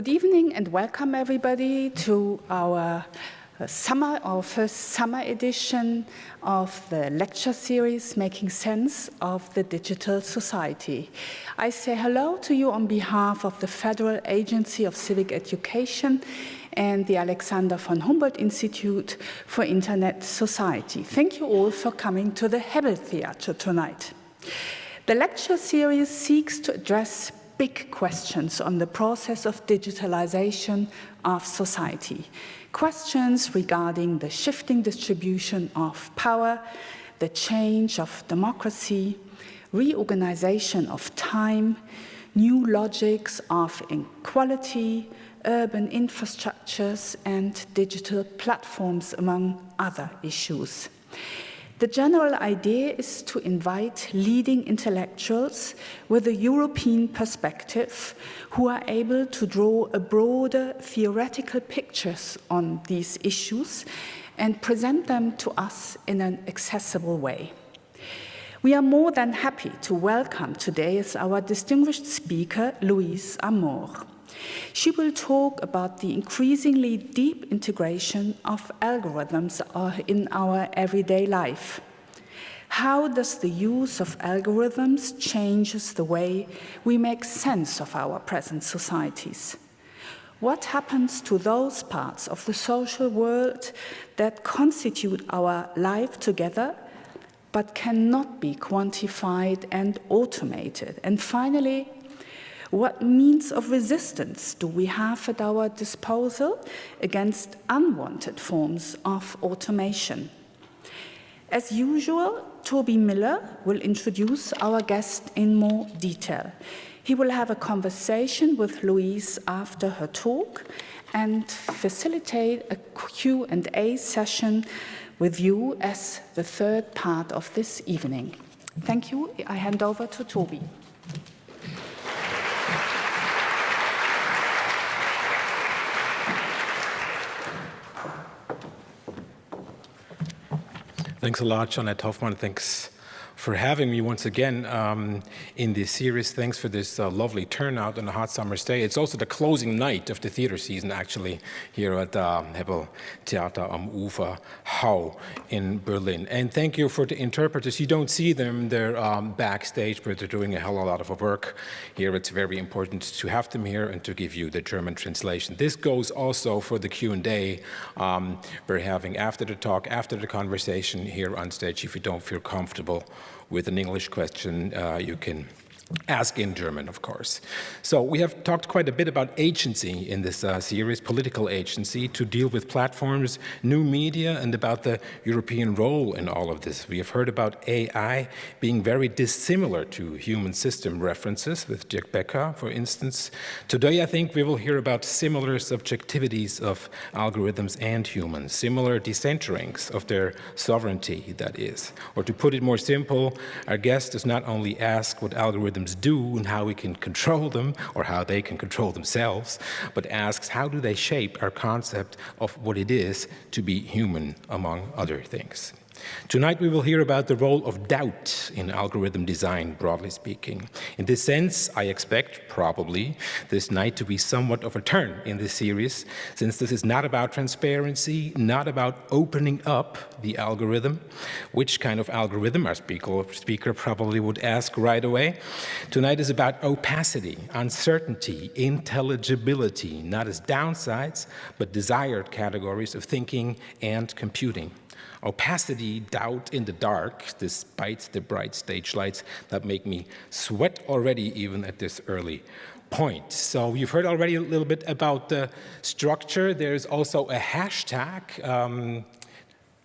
Good evening and welcome everybody to our uh, summer, our first summer edition of the lecture series, Making Sense of the Digital Society. I say hello to you on behalf of the Federal Agency of Civic Education and the Alexander von Humboldt Institute for Internet Society. Thank you all for coming to the Hebbel Theatre tonight. The lecture series seeks to address big questions on the process of digitalization of society. Questions regarding the shifting distribution of power, the change of democracy, reorganization of time, new logics of inequality, urban infrastructures and digital platforms, among other issues. The general idea is to invite leading intellectuals with a European perspective who are able to draw a broader theoretical pictures on these issues and present them to us in an accessible way. We are more than happy to welcome today as our distinguished speaker, Louise Amoore. She will talk about the increasingly deep integration of algorithms uh, in our everyday life. How does the use of algorithms changes the way we make sense of our present societies? What happens to those parts of the social world that constitute our life together but cannot be quantified and automated? And finally, what means of resistance do we have at our disposal against unwanted forms of automation? As usual, Toby Miller will introduce our guest in more detail. He will have a conversation with Louise after her talk and facilitate a Q&A session with you as the third part of this evening. Thank you. I hand over to Toby. Thanks a lot, Jeanette Hofmann. Thanks for having me once again um, in this series. Thanks for this uh, lovely turnout on a hot summer's day. It's also the closing night of the theater season, actually, here at uh, Hebbel Theater am Ufer Hau in Berlin. And thank you for the interpreters. You don't see them, they're um, backstage, but they're doing a hell of a lot of work here. It's very important to have them here and to give you the German translation. This goes also for the Q&A um, we're having after the talk, after the conversation here on stage, if you don't feel comfortable with an English question, uh, you can ask in German, of course. So we have talked quite a bit about agency in this uh, series, political agency, to deal with platforms, new media, and about the European role in all of this. We have heard about AI being very dissimilar to human system references with Dirk Baecker, for instance. Today, I think we will hear about similar subjectivities of algorithms and humans, similar decenterings of their sovereignty, that is. Or to put it more simple, our guest does not only ask what algorithms algorithms do and how we can control them or how they can control themselves, but asks how do they shape our concept of what it is to be human, among other things. Tonight we will hear about the role of doubt in algorithm design, broadly speaking. In this sense, I expect, probably, this night to be somewhat of a turn in this series, since this is not about transparency, not about opening up the algorithm, which kind of algorithm, our speaker, speaker probably would ask right away. Tonight is about opacity, uncertainty, intelligibility, not as downsides, but desired categories of thinking and computing opacity, doubt in the dark, despite the bright stage lights that make me sweat already even at this early point. So you've heard already a little bit about the structure. There's also a hashtag. Um,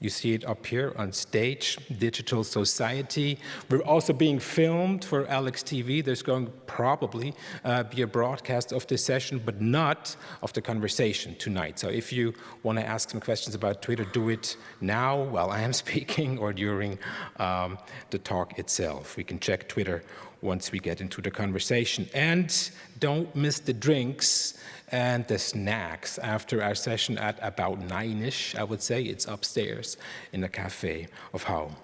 you see it up here on stage, Digital Society. We're also being filmed for Alex TV. There's going probably uh, be a broadcast of this session, but not of the conversation tonight. So if you want to ask some questions about Twitter, do it now while I am speaking or during um, the talk itself. We can check Twitter once we get into the conversation. And don't miss the drinks and the snacks after our session at about nine-ish, I would say. It's upstairs in the cafe of home.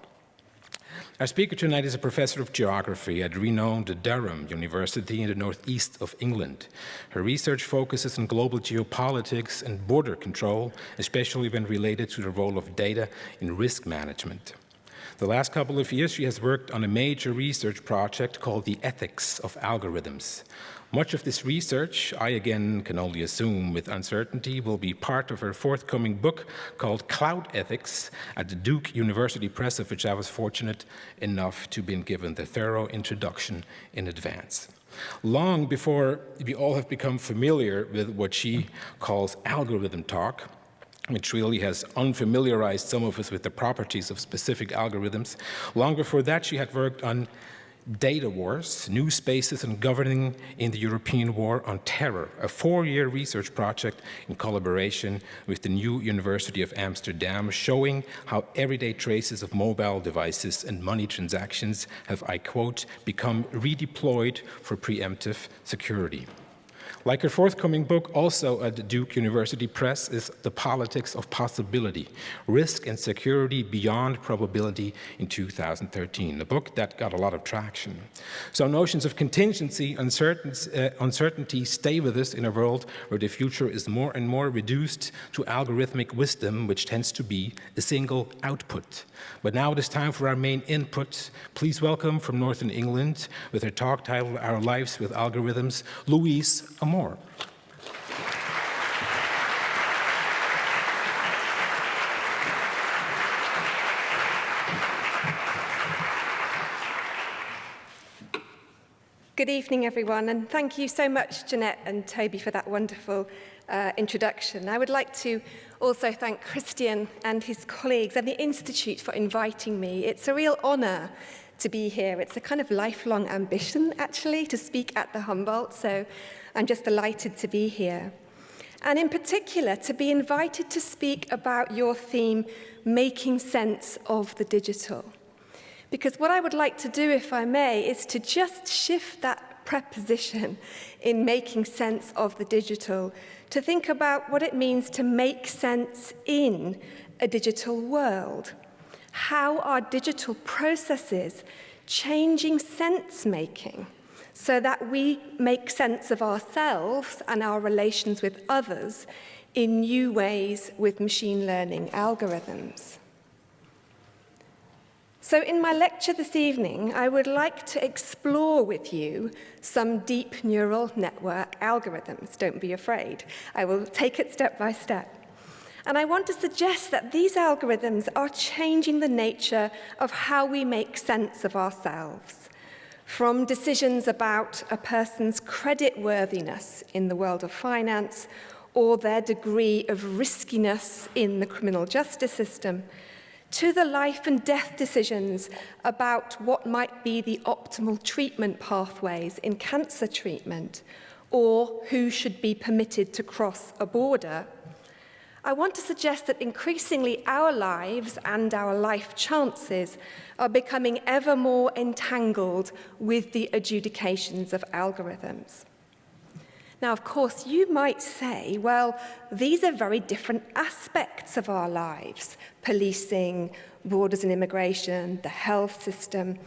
Our speaker tonight is a professor of geography at renowned Durham University in the northeast of England. Her research focuses on global geopolitics and border control, especially when related to the role of data in risk management. The last couple of years, she has worked on a major research project called the Ethics of Algorithms. Much of this research, I again can only assume with uncertainty, will be part of her forthcoming book called Cloud Ethics at the Duke University Press, of which I was fortunate enough to be given the thorough introduction in advance. Long before we all have become familiar with what she calls algorithm talk, which really has unfamiliarized some of us with the properties of specific algorithms. Long before that, she had worked on Data Wars, New Spaces and Governing in the European War on Terror, a four-year research project in collaboration with the New University of Amsterdam, showing how everyday traces of mobile devices and money transactions have, I quote, become redeployed for preemptive security. Like her forthcoming book, also at Duke University Press, is The Politics of Possibility, Risk and Security Beyond Probability in 2013, a book that got a lot of traction. So notions of contingency, uncertainty, uh, uncertainty stay with us in a world where the future is more and more reduced to algorithmic wisdom, which tends to be a single output. But now it is time for our main input. Please welcome from Northern England, with her talk titled Our Lives with Algorithms, Louise Amoore. Good evening, everyone, and thank you so much, Jeanette and Toby, for that wonderful uh, introduction. I would like to also thank Christian and his colleagues and the Institute for inviting me. It's a real honour to be here. It's a kind of lifelong ambition, actually, to speak at the Humboldt, so I'm just delighted to be here. And in particular, to be invited to speak about your theme, Making Sense of the Digital. Because what I would like to do, if I may, is to just shift that preposition in making sense of the digital to think about what it means to make sense in a digital world. How are digital processes changing sense making so that we make sense of ourselves and our relations with others in new ways with machine learning algorithms. So in my lecture this evening, I would like to explore with you some deep neural network algorithms. Don't be afraid. I will take it step by step. And I want to suggest that these algorithms are changing the nature of how we make sense of ourselves. From decisions about a person's credit worthiness in the world of finance or their degree of riskiness in the criminal justice system, to the life and death decisions about what might be the optimal treatment pathways in cancer treatment or who should be permitted to cross a border, I want to suggest that increasingly our lives and our life chances are becoming ever more entangled with the adjudications of algorithms. Now, of course, you might say, well, these are very different aspects of our lives, policing, borders and immigration, the health system.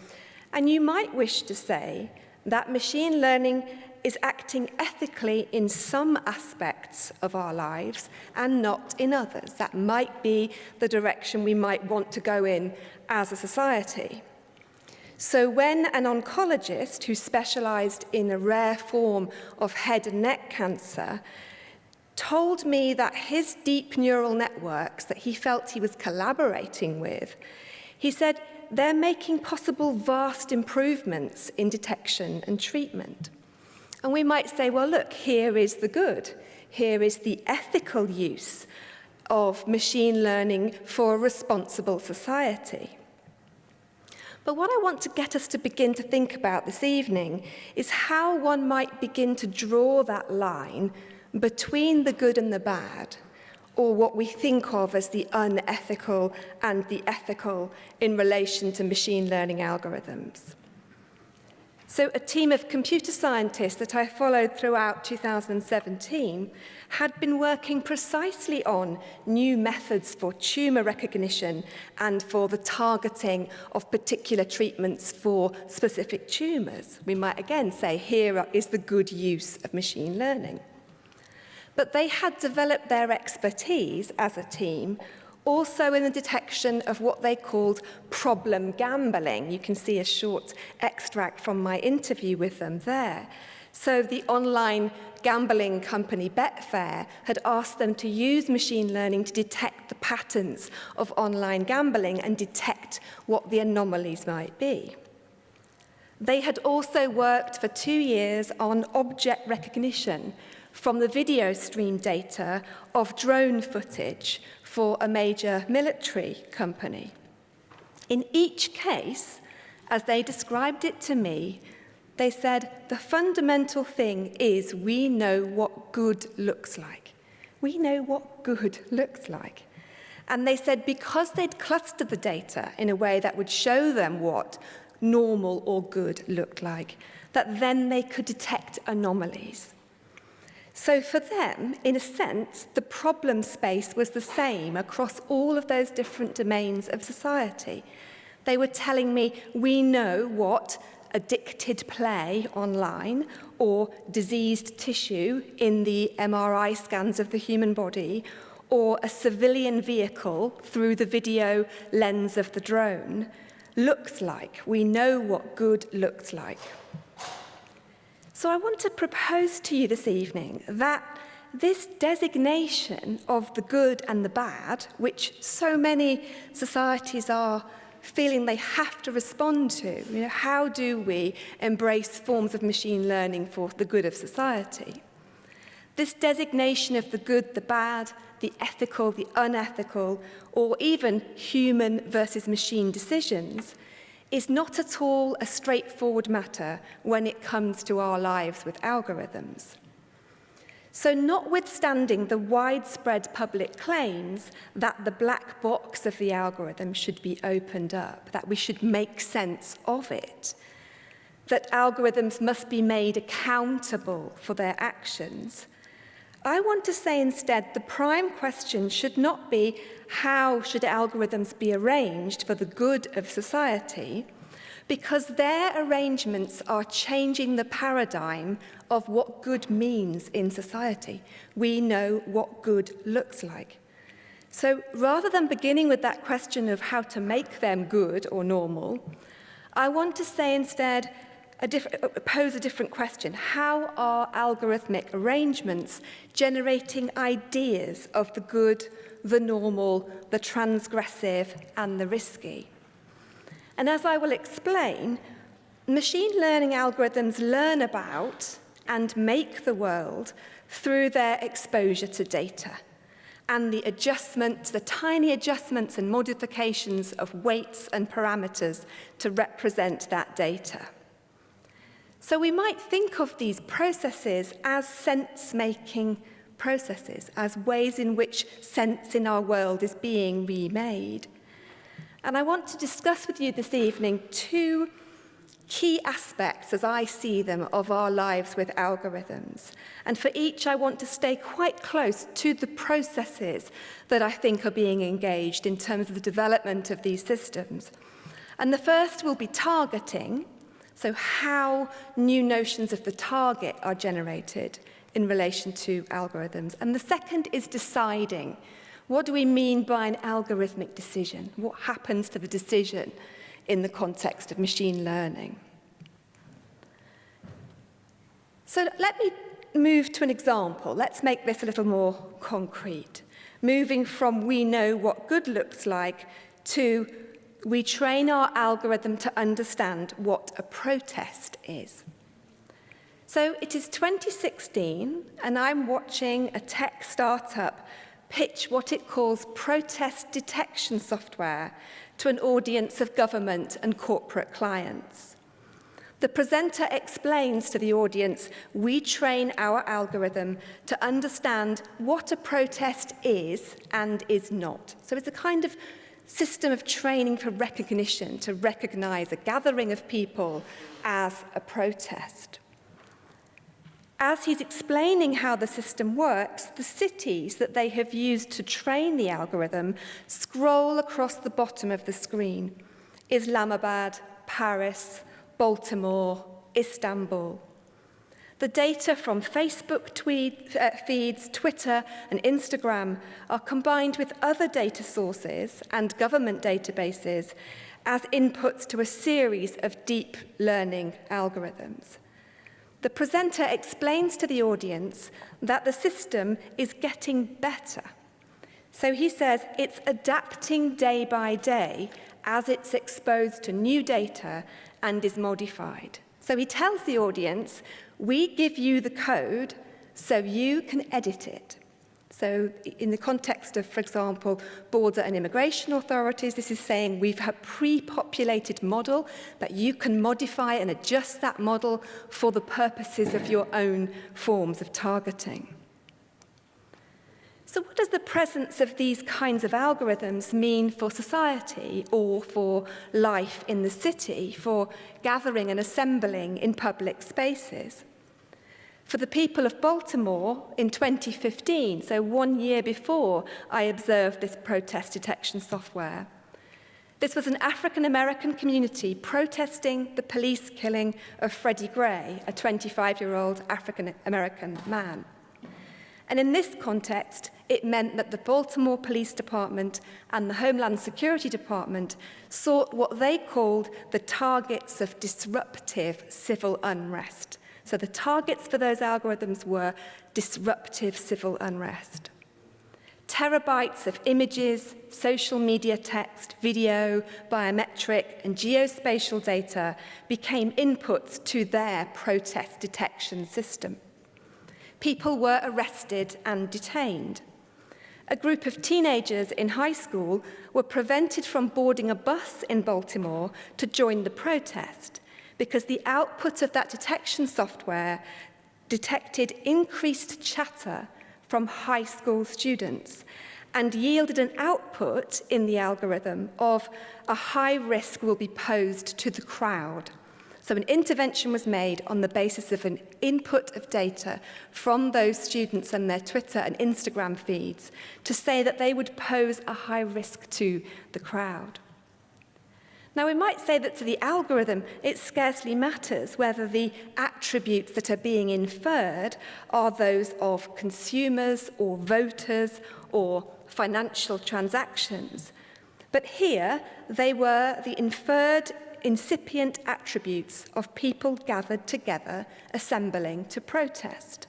And you might wish to say that machine learning is acting ethically in some aspects of our lives and not in others. That might be the direction we might want to go in as a society. So when an oncologist who specialized in a rare form of head and neck cancer told me that his deep neural networks that he felt he was collaborating with, he said, they're making possible vast improvements in detection and treatment. And we might say, well, look, here is the good. Here is the ethical use of machine learning for a responsible society. But what I want to get us to begin to think about this evening is how one might begin to draw that line between the good and the bad, or what we think of as the unethical and the ethical in relation to machine learning algorithms. So a team of computer scientists that I followed throughout 2017 had been working precisely on new methods for tumour recognition and for the targeting of particular treatments for specific tumours. We might again say here is the good use of machine learning. But they had developed their expertise as a team also in the detection of what they called problem gambling. You can see a short extract from my interview with them there. So the online gambling company Betfair had asked them to use machine learning to detect the patterns of online gambling and detect what the anomalies might be. They had also worked for two years on object recognition from the video stream data of drone footage for a major military company. In each case, as they described it to me, they said, the fundamental thing is we know what good looks like. We know what good looks like. And they said because they'd clustered the data in a way that would show them what normal or good looked like, that then they could detect anomalies. So for them, in a sense, the problem space was the same across all of those different domains of society. They were telling me, we know what addicted play online or diseased tissue in the MRI scans of the human body or a civilian vehicle through the video lens of the drone looks like. We know what good looks like. So I want to propose to you this evening that this designation of the good and the bad, which so many societies are feeling they have to respond to, you know, how do we embrace forms of machine learning for the good of society? This designation of the good, the bad, the ethical, the unethical, or even human versus machine decisions is not at all a straightforward matter when it comes to our lives with algorithms. So notwithstanding the widespread public claims that the black box of the algorithm should be opened up, that we should make sense of it, that algorithms must be made accountable for their actions, I want to say instead the prime question should not be how should algorithms be arranged for the good of society, because their arrangements are changing the paradigm of what good means in society. We know what good looks like. So rather than beginning with that question of how to make them good or normal, I want to say instead, a uh, uh, pose a different question. How are algorithmic arrangements generating ideas of the good, the normal, the transgressive and the risky? And as I will explain, machine learning algorithms learn about and make the world through their exposure to data and the adjustments, the tiny adjustments and modifications of weights and parameters to represent that data. So we might think of these processes as sense-making processes, as ways in which sense in our world is being remade. And I want to discuss with you this evening two key aspects, as I see them, of our lives with algorithms. And for each, I want to stay quite close to the processes that I think are being engaged in terms of the development of these systems. And the first will be targeting, so how new notions of the target are generated in relation to algorithms. And the second is deciding. What do we mean by an algorithmic decision? What happens to the decision in the context of machine learning? So let me move to an example. Let's make this a little more concrete. Moving from we know what good looks like to we train our algorithm to understand what a protest is. So it is 2016, and I'm watching a tech startup pitch what it calls protest detection software to an audience of government and corporate clients. The presenter explains to the audience, we train our algorithm to understand what a protest is and is not. So it's a kind of system of training for recognition to recognize a gathering of people as a protest. As he's explaining how the system works, the cities that they have used to train the algorithm scroll across the bottom of the screen. Islamabad, Paris, Baltimore, Istanbul. The data from Facebook tweed, uh, feeds, Twitter and Instagram are combined with other data sources and government databases as inputs to a series of deep learning algorithms. The presenter explains to the audience that the system is getting better. So he says it's adapting day by day as it's exposed to new data and is modified. So he tells the audience we give you the code so you can edit it. So in the context of, for example, border and immigration authorities, this is saying we've a pre-populated model, but you can modify and adjust that model for the purposes of your own forms of targeting. So what does the presence of these kinds of algorithms mean for society or for life in the city, for gathering and assembling in public spaces? For the people of Baltimore in 2015, so one year before I observed this protest detection software, this was an African-American community protesting the police killing of Freddie Gray, a 25-year-old African-American man. And in this context, it meant that the Baltimore Police Department and the Homeland Security Department sought what they called the targets of disruptive civil unrest. So the targets for those algorithms were disruptive civil unrest. Terabytes of images, social media text, video, biometric and geospatial data became inputs to their protest detection system. People were arrested and detained. A group of teenagers in high school were prevented from boarding a bus in Baltimore to join the protest because the output of that detection software detected increased chatter from high school students and yielded an output in the algorithm of a high risk will be posed to the crowd. So an intervention was made on the basis of an input of data from those students and their Twitter and Instagram feeds to say that they would pose a high risk to the crowd. Now, we might say that to the algorithm, it scarcely matters whether the attributes that are being inferred are those of consumers or voters or financial transactions. But here, they were the inferred incipient attributes of people gathered together assembling to protest.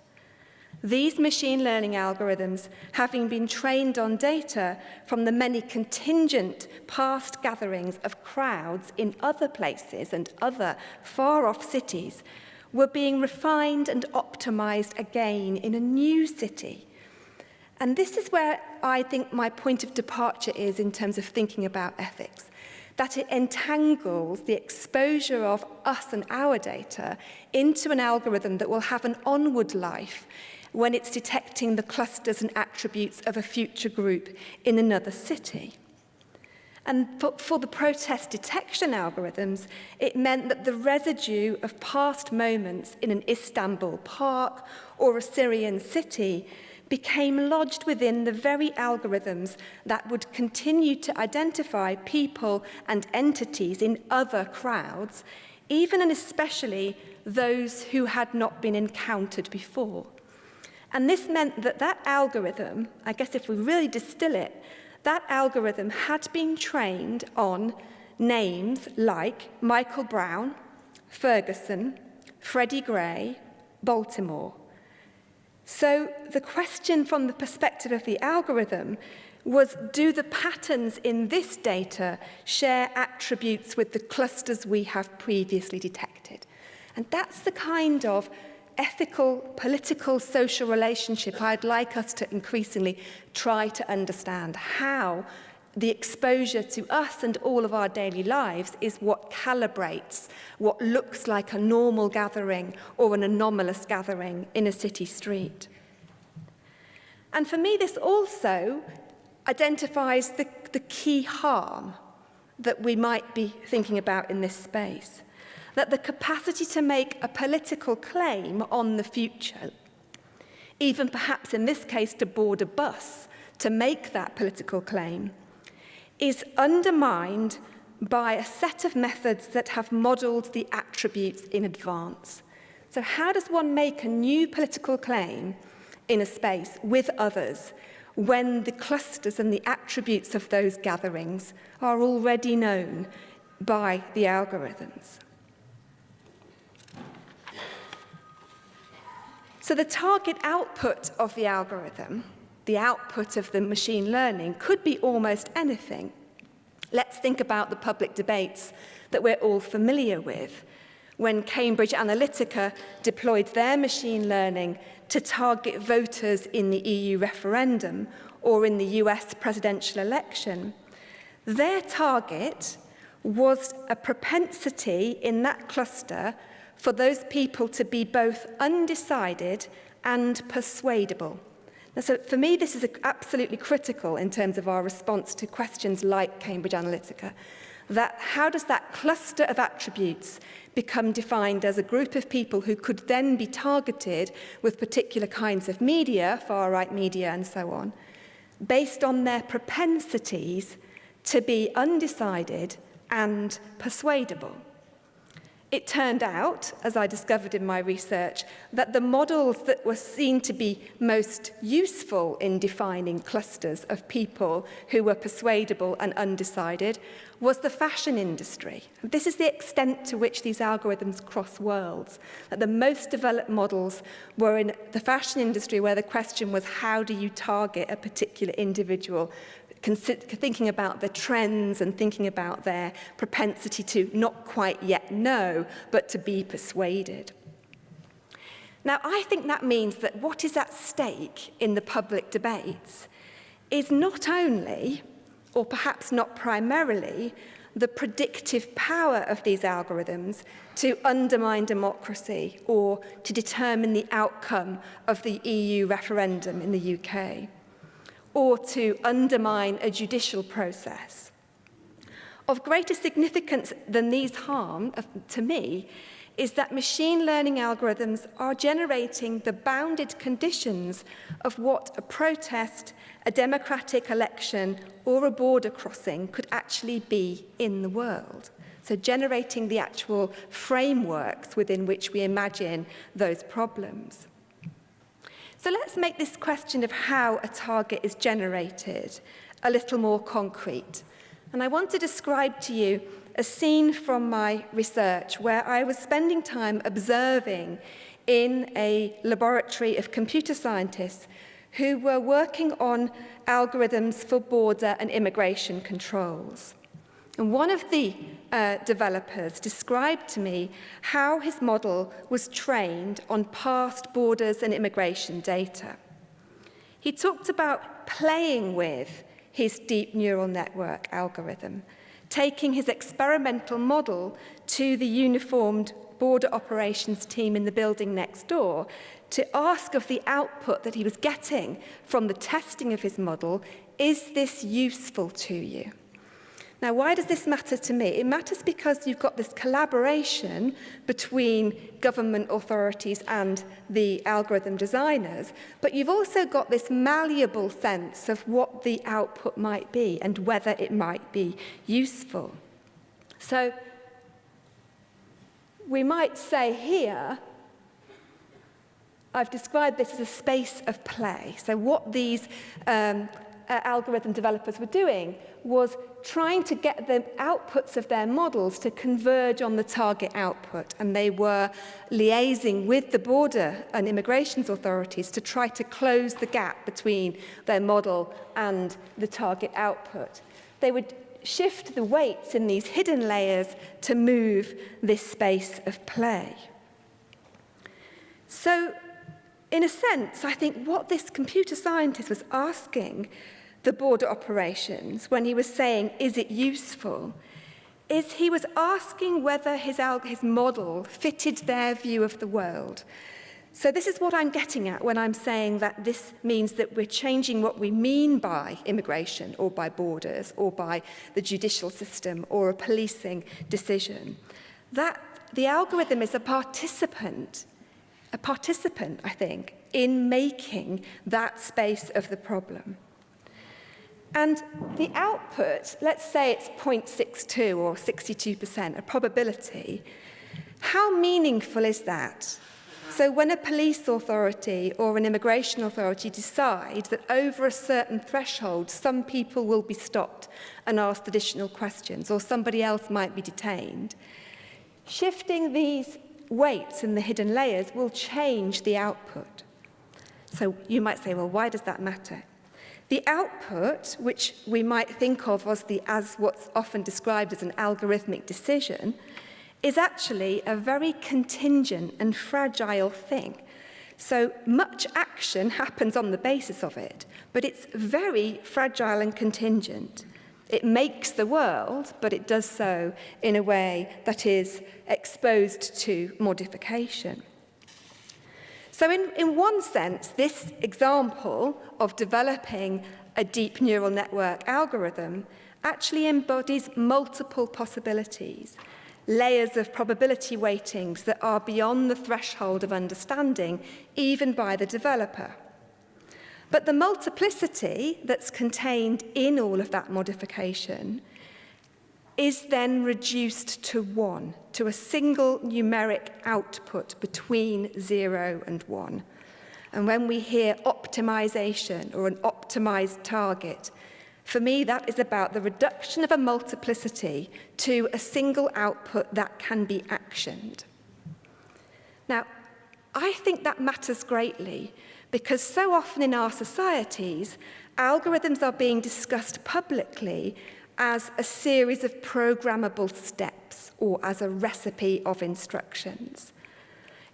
These machine learning algorithms, having been trained on data from the many contingent past gatherings of crowds in other places and other far-off cities, were being refined and optimized again in a new city. And this is where I think my point of departure is in terms of thinking about ethics that it entangles the exposure of us and our data into an algorithm that will have an onward life when it's detecting the clusters and attributes of a future group in another city. And for, for the protest detection algorithms, it meant that the residue of past moments in an Istanbul park or a Syrian city became lodged within the very algorithms that would continue to identify people and entities in other crowds, even and especially those who had not been encountered before. And this meant that that algorithm, I guess if we really distill it, that algorithm had been trained on names like Michael Brown, Ferguson, Freddie Gray, Baltimore. So the question from the perspective of the algorithm was, do the patterns in this data share attributes with the clusters we have previously detected? And that's the kind of ethical, political, social relationship I'd like us to increasingly try to understand how the exposure to us and all of our daily lives is what calibrates what looks like a normal gathering or an anomalous gathering in a city street. And for me, this also identifies the, the key harm that we might be thinking about in this space. That the capacity to make a political claim on the future, even perhaps in this case to board a bus to make that political claim, is undermined by a set of methods that have modelled the attributes in advance. So how does one make a new political claim in a space with others when the clusters and the attributes of those gatherings are already known by the algorithms. So the target output of the algorithm, the output of the machine learning, could be almost anything. Let's think about the public debates that we're all familiar with. When Cambridge Analytica deployed their machine learning to target voters in the EU referendum or in the US presidential election. Their target was a propensity in that cluster for those people to be both undecided and persuadable. Now, so for me, this is absolutely critical in terms of our response to questions like Cambridge Analytica. That how does that cluster of attributes become defined as a group of people who could then be targeted with particular kinds of media, far-right media and so on, based on their propensities to be undecided and persuadable. It turned out, as I discovered in my research, that the models that were seen to be most useful in defining clusters of people who were persuadable and undecided was the fashion industry. This is the extent to which these algorithms cross worlds, that the most developed models were in the fashion industry where the question was how do you target a particular individual thinking about the trends and thinking about their propensity to not quite yet know, but to be persuaded. Now, I think that means that what is at stake in the public debates is not only, or perhaps not primarily, the predictive power of these algorithms to undermine democracy or to determine the outcome of the EU referendum in the UK or to undermine a judicial process. Of greater significance than these harm, uh, to me, is that machine learning algorithms are generating the bounded conditions of what a protest, a democratic election, or a border crossing could actually be in the world. So generating the actual frameworks within which we imagine those problems. So let's make this question of how a target is generated a little more concrete. And I want to describe to you a scene from my research where I was spending time observing in a laboratory of computer scientists who were working on algorithms for border and immigration controls. And one of the uh, developers described to me how his model was trained on past borders and immigration data. He talked about playing with his deep neural network algorithm, taking his experimental model to the uniformed border operations team in the building next door to ask of the output that he was getting from the testing of his model, is this useful to you? Now, why does this matter to me? It matters because you've got this collaboration between government authorities and the algorithm designers, but you've also got this malleable sense of what the output might be and whether it might be useful. So we might say here, I've described this as a space of play. So what these um, uh, algorithm developers were doing was trying to get the outputs of their models to converge on the target output. And they were liaising with the border and immigrations authorities to try to close the gap between their model and the target output. They would shift the weights in these hidden layers to move this space of play. So, in a sense, I think what this computer scientist was asking the border operations when he was saying, is it useful, is he was asking whether his, his model fitted their view of the world. So this is what I'm getting at when I'm saying that this means that we're changing what we mean by immigration or by borders or by the judicial system or a policing decision. That the algorithm is a participant, a participant, I think, in making that space of the problem. And the output, let's say it's 0.62 or 62%, a probability, how meaningful is that? So when a police authority or an immigration authority decide that over a certain threshold, some people will be stopped and asked additional questions, or somebody else might be detained, shifting these weights in the hidden layers will change the output. So you might say, well, why does that matter? The output, which we might think of as, the, as what's often described as an algorithmic decision, is actually a very contingent and fragile thing. So much action happens on the basis of it, but it's very fragile and contingent. It makes the world, but it does so in a way that is exposed to modification. So in, in one sense, this example of developing a deep neural network algorithm actually embodies multiple possibilities, layers of probability weightings that are beyond the threshold of understanding, even by the developer. But the multiplicity that's contained in all of that modification – is then reduced to one, to a single numeric output between zero and one. And when we hear optimization or an optimized target, For me, that is about the reduction of a multiplicity to a single output that can be actioned. Now, I think that matters greatly because so often in our societies, algorithms are being discussed publicly as a series of programmable steps or as a recipe of instructions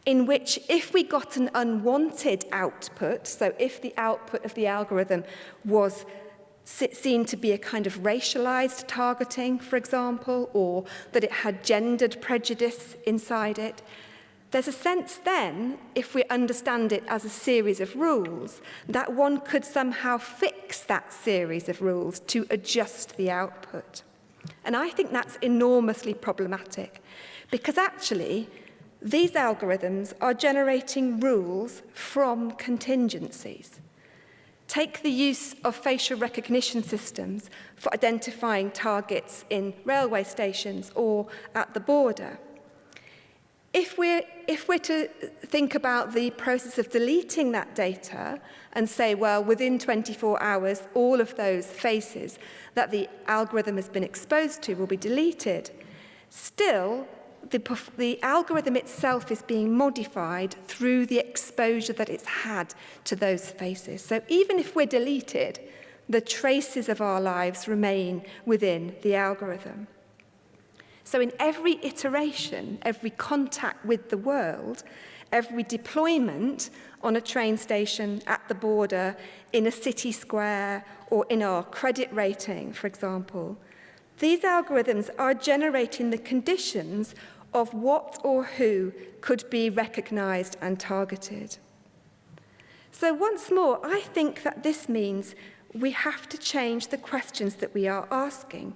in which if we got an unwanted output, so if the output of the algorithm was seen to be a kind of racialized targeting, for example, or that it had gendered prejudice inside it, There's a sense then, if we understand it as a series of rules, that one could somehow fix that series of rules to adjust the output. And I think that's enormously problematic because actually these algorithms are generating rules from contingencies. Take the use of facial recognition systems for identifying targets in railway stations or at the border. If we're, if we're to think about the process of deleting that data and say, well, within 24 hours, all of those faces that the algorithm has been exposed to will be deleted, still, the, the algorithm itself is being modified through the exposure that it's had to those faces. So even if we're deleted, the traces of our lives remain within the algorithm. So in every iteration, every contact with the world, every deployment on a train station, at the border, in a city square, or in our credit rating, for example, these algorithms are generating the conditions of what or who could be recognized and targeted. So once more, I think that this means we have to change the questions that we are asking.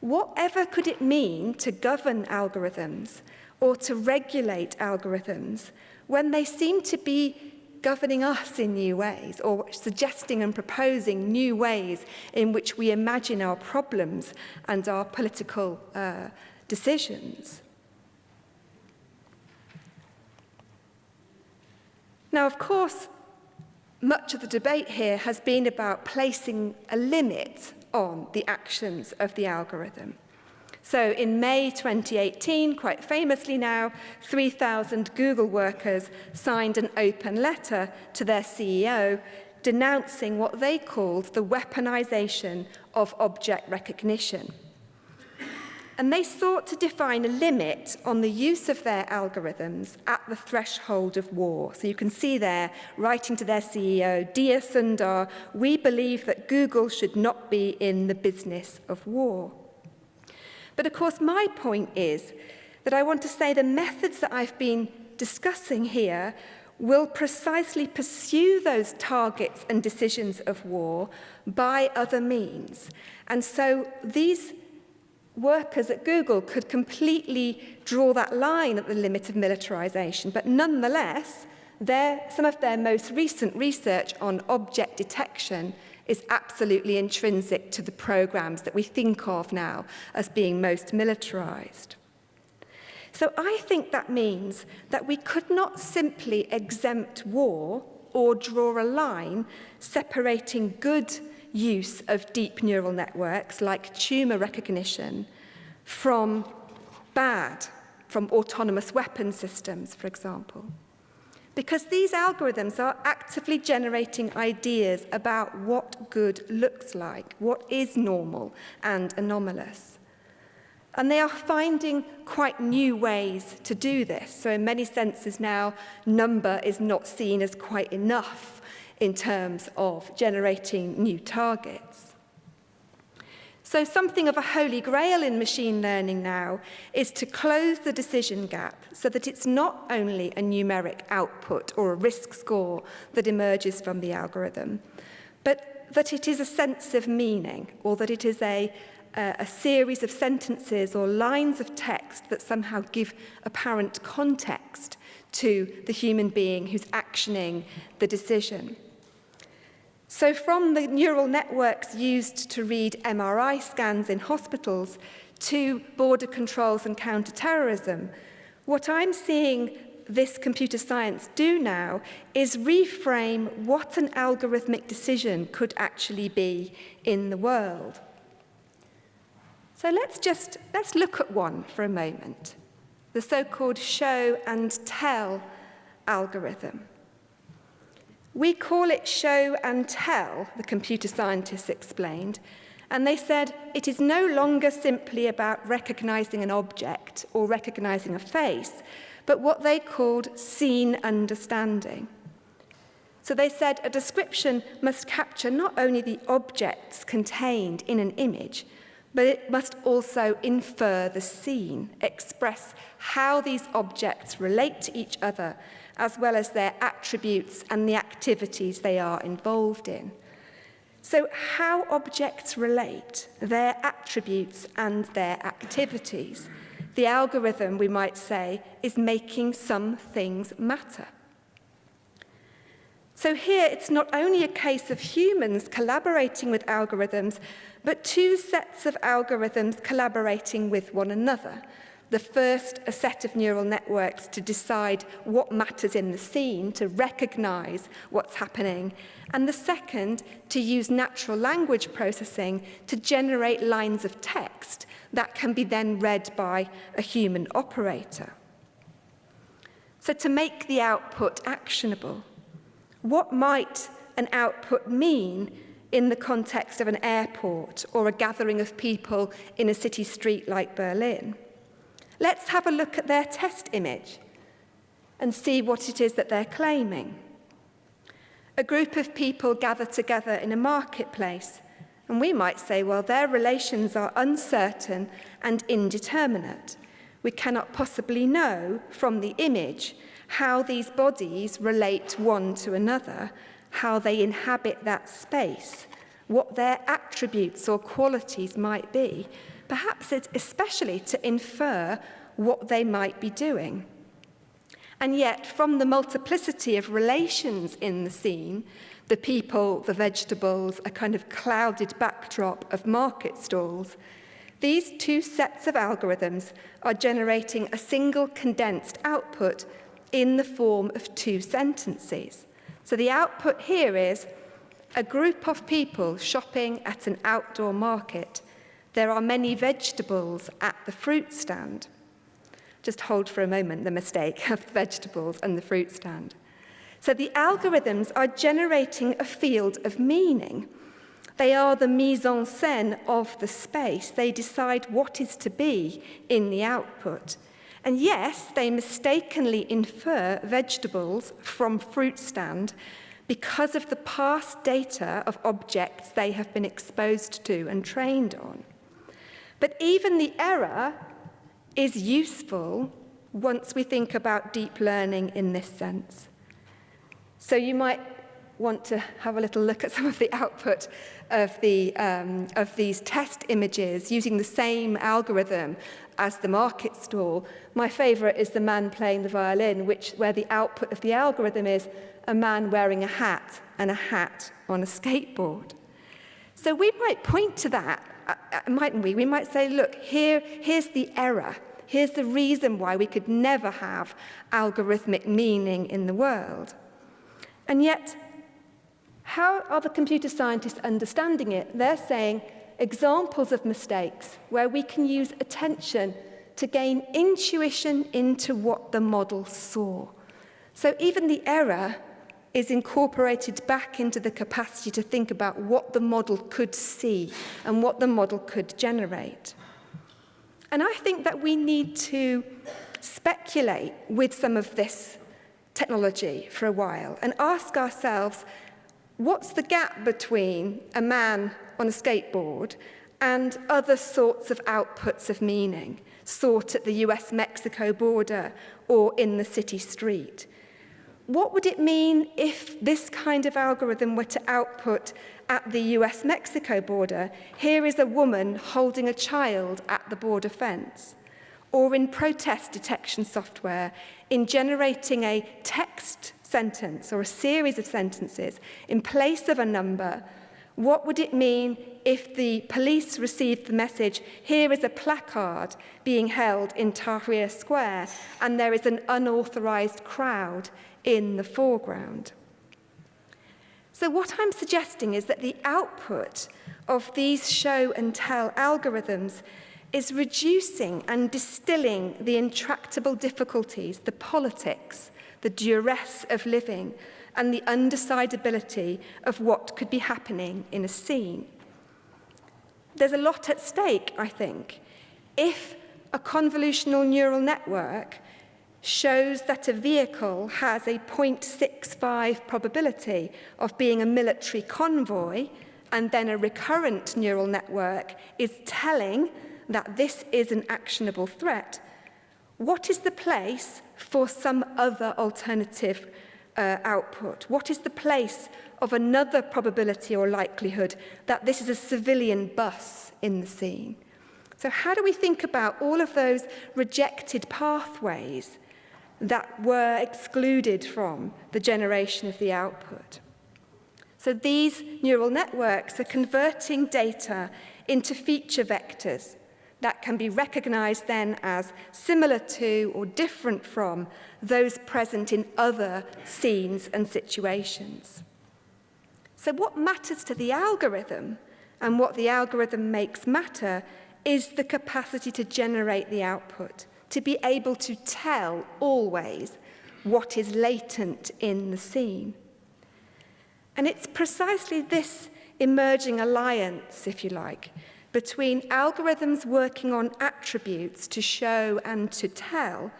Whatever could it mean to govern algorithms or to regulate algorithms when they seem to be governing us in new ways or suggesting and proposing new ways in which we imagine our problems and our political uh, decisions? Now, of course, much of the debate here has been about placing a limit on the actions of the algorithm. So in May 2018, quite famously now, 3,000 Google workers signed an open letter to their CEO denouncing what they called the weaponization of object recognition. And they sought to define a limit on the use of their algorithms at the threshold of war. So you can see there, writing to their CEO, Dear Sundar, we believe that Google should not be in the business of war. But of course, my point is that I want to say the methods that I've been discussing here will precisely pursue those targets and decisions of war by other means. And so these workers at Google could completely draw that line at the limit of militarization, but nonetheless, their, some of their most recent research on object detection is absolutely intrinsic to the programs that we think of now as being most militarized. So I think that means that we could not simply exempt war or draw a line separating good use of deep neural networks like tumor recognition from bad, from autonomous weapon systems, for example. Because these algorithms are actively generating ideas about what good looks like, what is normal and anomalous. And they are finding quite new ways to do this. So in many senses now, number is not seen as quite enough in terms of generating new targets. So something of a holy grail in machine learning now is to close the decision gap so that it's not only a numeric output or a risk score that emerges from the algorithm, but that it is a sense of meaning or that it is a, uh, a series of sentences or lines of text that somehow give apparent context to the human being who's actioning the decision. So from the neural networks used to read MRI scans in hospitals to border controls and counterterrorism, what I'm seeing this computer science do now is reframe what an algorithmic decision could actually be in the world. So let's just let's look at one for a moment. The so-called show and tell algorithm. We call it show and tell, the computer scientists explained, and they said it is no longer simply about recognizing an object or recognizing a face, but what they called scene understanding. So they said a description must capture not only the objects contained in an image, but it must also infer the scene, express how these objects relate to each other as well as their attributes and the activities they are involved in. So how objects relate, their attributes and their activities. The algorithm, we might say, is making some things matter. So here, it's not only a case of humans collaborating with algorithms, but two sets of algorithms collaborating with one another – the first a set of neural networks to decide what matters in the scene, to recognise what's happening, and the second to use natural language processing to generate lines of text that can be then read by a human operator. So to make the output actionable, what might an output mean in the context of an airport or a gathering of people in a city street like Berlin? Let's have a look at their test image and see what it is that they're claiming. A group of people gather together in a marketplace, and we might say, well, their relations are uncertain and indeterminate. We cannot possibly know from the image how these bodies relate one to another, how they inhabit that space, what their attributes or qualities might be, perhaps it's especially to infer what they might be doing. And yet, from the multiplicity of relations in the scene, the people, the vegetables, a kind of clouded backdrop of market stalls, these two sets of algorithms are generating a single condensed output in the form of two sentences. So the output here is a group of people shopping at an outdoor market There are many vegetables at the fruit stand. Just hold for a moment the mistake of the vegetables and the fruit stand. So the algorithms are generating a field of meaning. They are the mise en scène of the space. They decide what is to be in the output. And yes, they mistakenly infer vegetables from fruit stand because of the past data of objects they have been exposed to and trained on. But even the error is useful once we think about deep learning in this sense. So you might want to have a little look at some of the output of, the, um, of these test images using the same algorithm as the market stall. My favourite is the man playing the violin, which, where the output of the algorithm is a man wearing a hat and a hat on a skateboard. So we might point to that, mightn't we? We might say, look, here, here's the error. Here's the reason why we could never have algorithmic meaning in the world. And yet, how are the computer scientists understanding it? They're saying examples of mistakes where we can use attention to gain intuition into what the model saw. So even the error is incorporated back into the capacity to think about what the model could see and what the model could generate. And I think that we need to speculate with some of this technology for a while and ask ourselves, what's the gap between a man on a skateboard and other sorts of outputs of meaning sought at the US-Mexico border or in the city street? What would it mean if this kind of algorithm were to output at the US-Mexico border, here is a woman holding a child at the border fence? Or in protest detection software, in generating a text sentence or a series of sentences in place of a number, what would it mean if the police received the message, here is a placard being held in Tahrir Square and there is an unauthorized crowd in the foreground? So what I'm suggesting is that the output of these show and tell algorithms is reducing and distilling the intractable difficulties, the politics, the duress of living, and the undecidability of what could be happening in a scene. There's a lot at stake, I think. If a convolutional neural network shows that a vehicle has a 0.65 probability of being a military convoy and then a recurrent neural network is telling that this is an actionable threat, what is the place for some other alternative uh, output? What is the place of another probability or likelihood that this is a civilian bus in the scene? So how do we think about all of those rejected pathways that were excluded from the generation of the output. So these neural networks are converting data into feature vectors that can be recognized then as similar to or different from those present in other scenes and situations. So what matters to the algorithm and what the algorithm makes matter is the capacity to generate the output to be able to tell always what is latent in the scene. And it's precisely this emerging alliance, if you like, between algorithms working on attributes to show and to tell,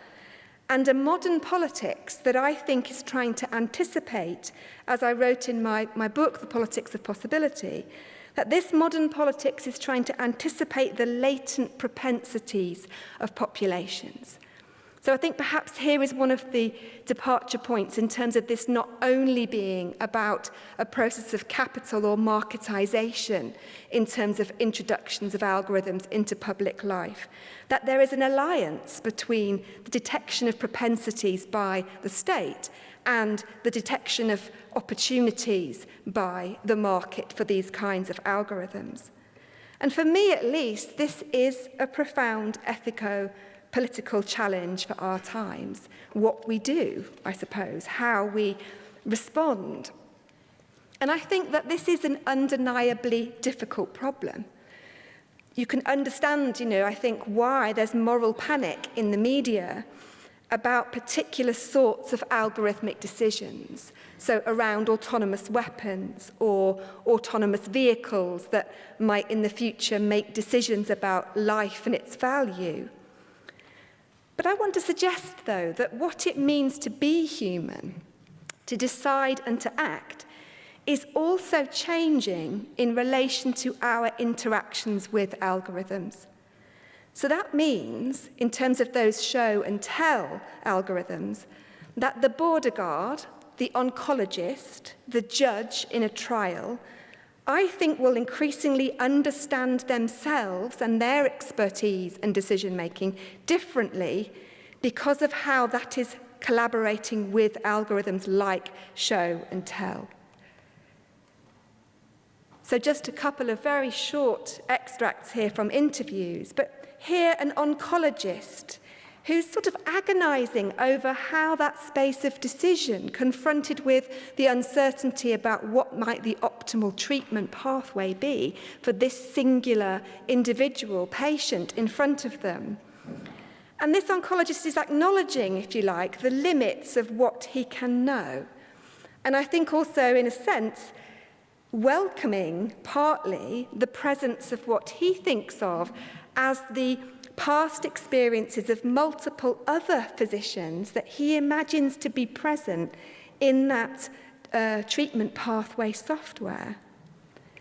and a modern politics that I think is trying to anticipate, as I wrote in my, my book, The Politics of Possibility, that this modern politics is trying to anticipate the latent propensities of populations. So I think perhaps here is one of the departure points in terms of this not only being about a process of capital or marketization in terms of introductions of algorithms into public life, that there is an alliance between the detection of propensities by the state and the detection of opportunities by the market for these kinds of algorithms. And for me at least, this is a profound ethico-political challenge for our times. What we do, I suppose, how we respond. And I think that this is an undeniably difficult problem. You can understand, you know, I think why there's moral panic in the media about particular sorts of algorithmic decisions. So around autonomous weapons or autonomous vehicles that might in the future make decisions about life and its value. But I want to suggest, though, that what it means to be human, to decide and to act, is also changing in relation to our interactions with algorithms. So that means, in terms of those show and tell algorithms, that the border guard the oncologist, the judge in a trial, I think will increasingly understand themselves and their expertise and decision making differently because of how that is collaborating with algorithms like show and tell. So just a couple of very short extracts here from interviews, but here an oncologist who's sort of agonizing over how that space of decision, confronted with the uncertainty about what might the optimal treatment pathway be for this singular individual patient in front of them. And this oncologist is acknowledging, if you like, the limits of what he can know. And I think also, in a sense, welcoming partly the presence of what he thinks of as the past experiences of multiple other physicians that he imagines to be present in that uh, treatment pathway software.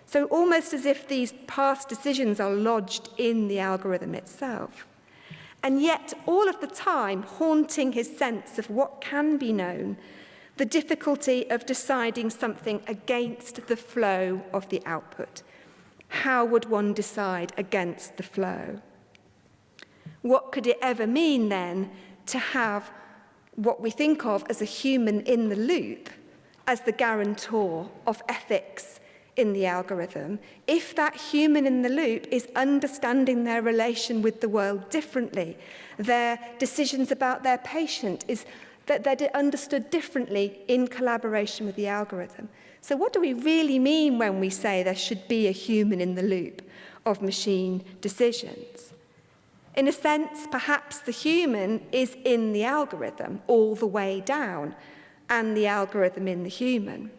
So almost as if these past decisions are lodged in the algorithm itself. And yet, all of the time, haunting his sense of what can be known, the difficulty of deciding something against the flow of the output. How would one decide against the flow? What could it ever mean then to have what we think of as a human in the loop as the guarantor of ethics in the algorithm, if that human in the loop is understanding their relation with the world differently, their decisions about their patient is that they're understood differently in collaboration with the algorithm. So what do we really mean when we say there should be a human in the loop of machine decisions? In a sense, perhaps the human is in the algorithm all the way down, and the algorithm in the human.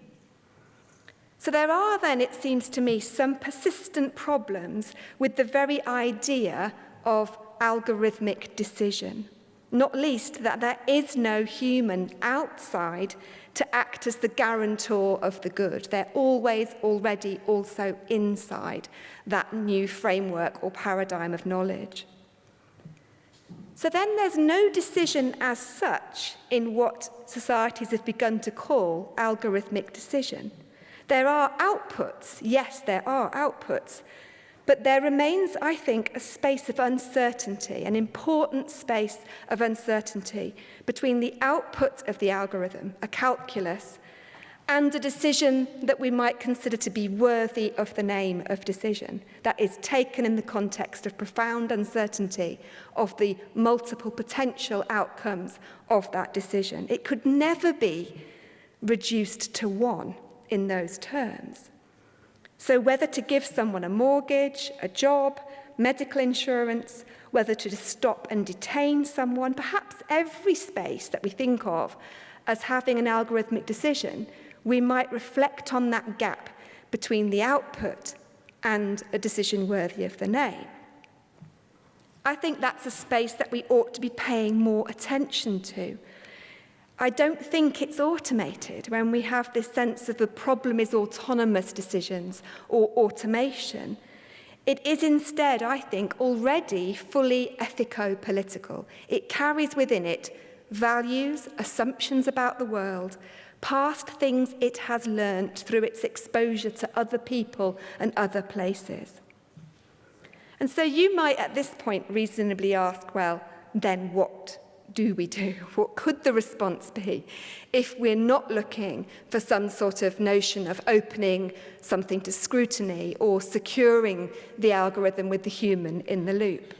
So there are then, it seems to me, some persistent problems with the very idea of algorithmic decision. Not least that there is no human outside to act as the guarantor of the good. They're always already also inside that new framework or paradigm of knowledge. So then there's no decision as such in what societies have begun to call algorithmic decision. There are outputs, yes, there are outputs, But there remains, I think, a space of uncertainty, an important space of uncertainty between the output of the algorithm, a calculus, and a decision that we might consider to be worthy of the name of decision, that is taken in the context of profound uncertainty of the multiple potential outcomes of that decision. It could never be reduced to one in those terms. So whether to give someone a mortgage, a job, medical insurance, whether to stop and detain someone, perhaps every space that we think of as having an algorithmic decision, we might reflect on that gap between the output and a decision worthy of the name. I think that's a space that we ought to be paying more attention to I don't think it's automated when we have this sense of the problem is autonomous decisions or automation. It is instead, I think, already fully ethico-political. It carries within it values, assumptions about the world, past things it has learnt through its exposure to other people and other places. And so you might at this point reasonably ask, well, then what? do we do? What could the response be if we're not looking for some sort of notion of opening something to scrutiny or securing the algorithm with the human in the loop?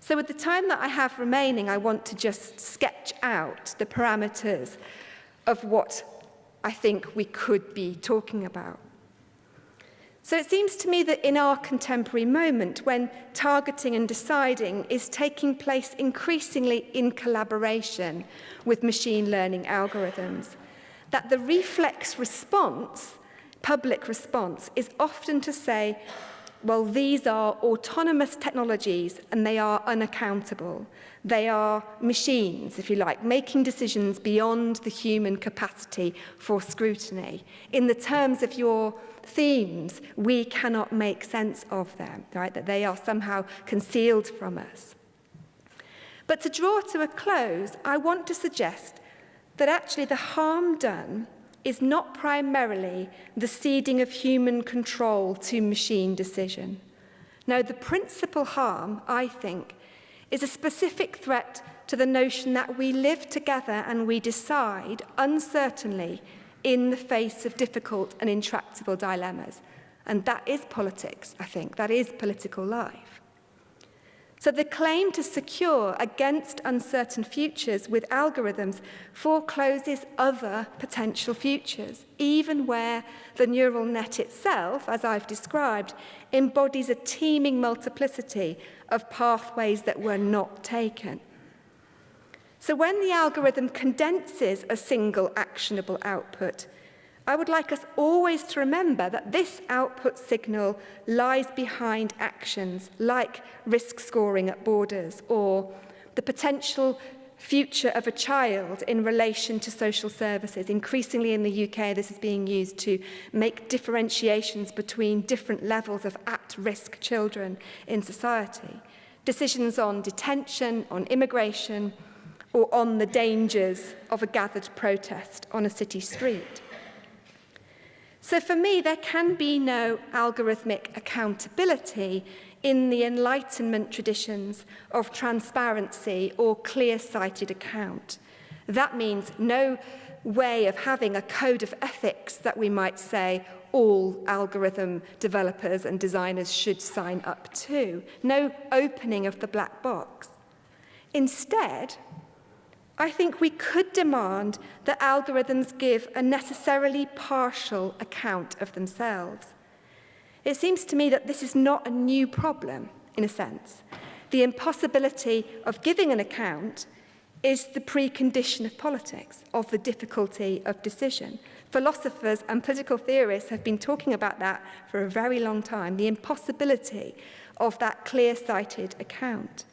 So with the time that I have remaining, I want to just sketch out the parameters of what I think we could be talking about. So it seems to me that in our contemporary moment, when targeting and deciding is taking place increasingly in collaboration with machine learning algorithms, that the reflex response, public response, is often to say, well, these are autonomous technologies and they are unaccountable. They are machines, if you like, making decisions beyond the human capacity for scrutiny. In the terms of your themes, we cannot make sense of them, right? That they are somehow concealed from us. But to draw to a close, I want to suggest that actually the harm done is not primarily the ceding of human control to machine decision. No, the principal harm, I think, is a specific threat to the notion that we live together and we decide uncertainly in the face of difficult and intractable dilemmas. And that is politics, I think. That is political life. So the claim to secure against uncertain futures with algorithms forecloses other potential futures, even where the neural net itself, as I've described, embodies a teeming multiplicity of pathways that were not taken. So when the algorithm condenses a single actionable output, I would like us always to remember that this output signal lies behind actions like risk scoring at borders or the potential future of a child in relation to social services. Increasingly in the UK, this is being used to make differentiations between different levels of at-risk children in society. Decisions on detention, on immigration, or on the dangers of a gathered protest on a city street. So for me, there can be no algorithmic accountability in the Enlightenment traditions of transparency or clear-sighted account. That means no way of having a code of ethics that we might say all algorithm developers and designers should sign up to. No opening of the black box. Instead, I think we could demand that algorithms give a necessarily partial account of themselves. It seems to me that this is not a new problem, in a sense. The impossibility of giving an account is the precondition of politics, of the difficulty of decision. Philosophers and political theorists have been talking about that for a very long time, the impossibility of that clear-sighted account.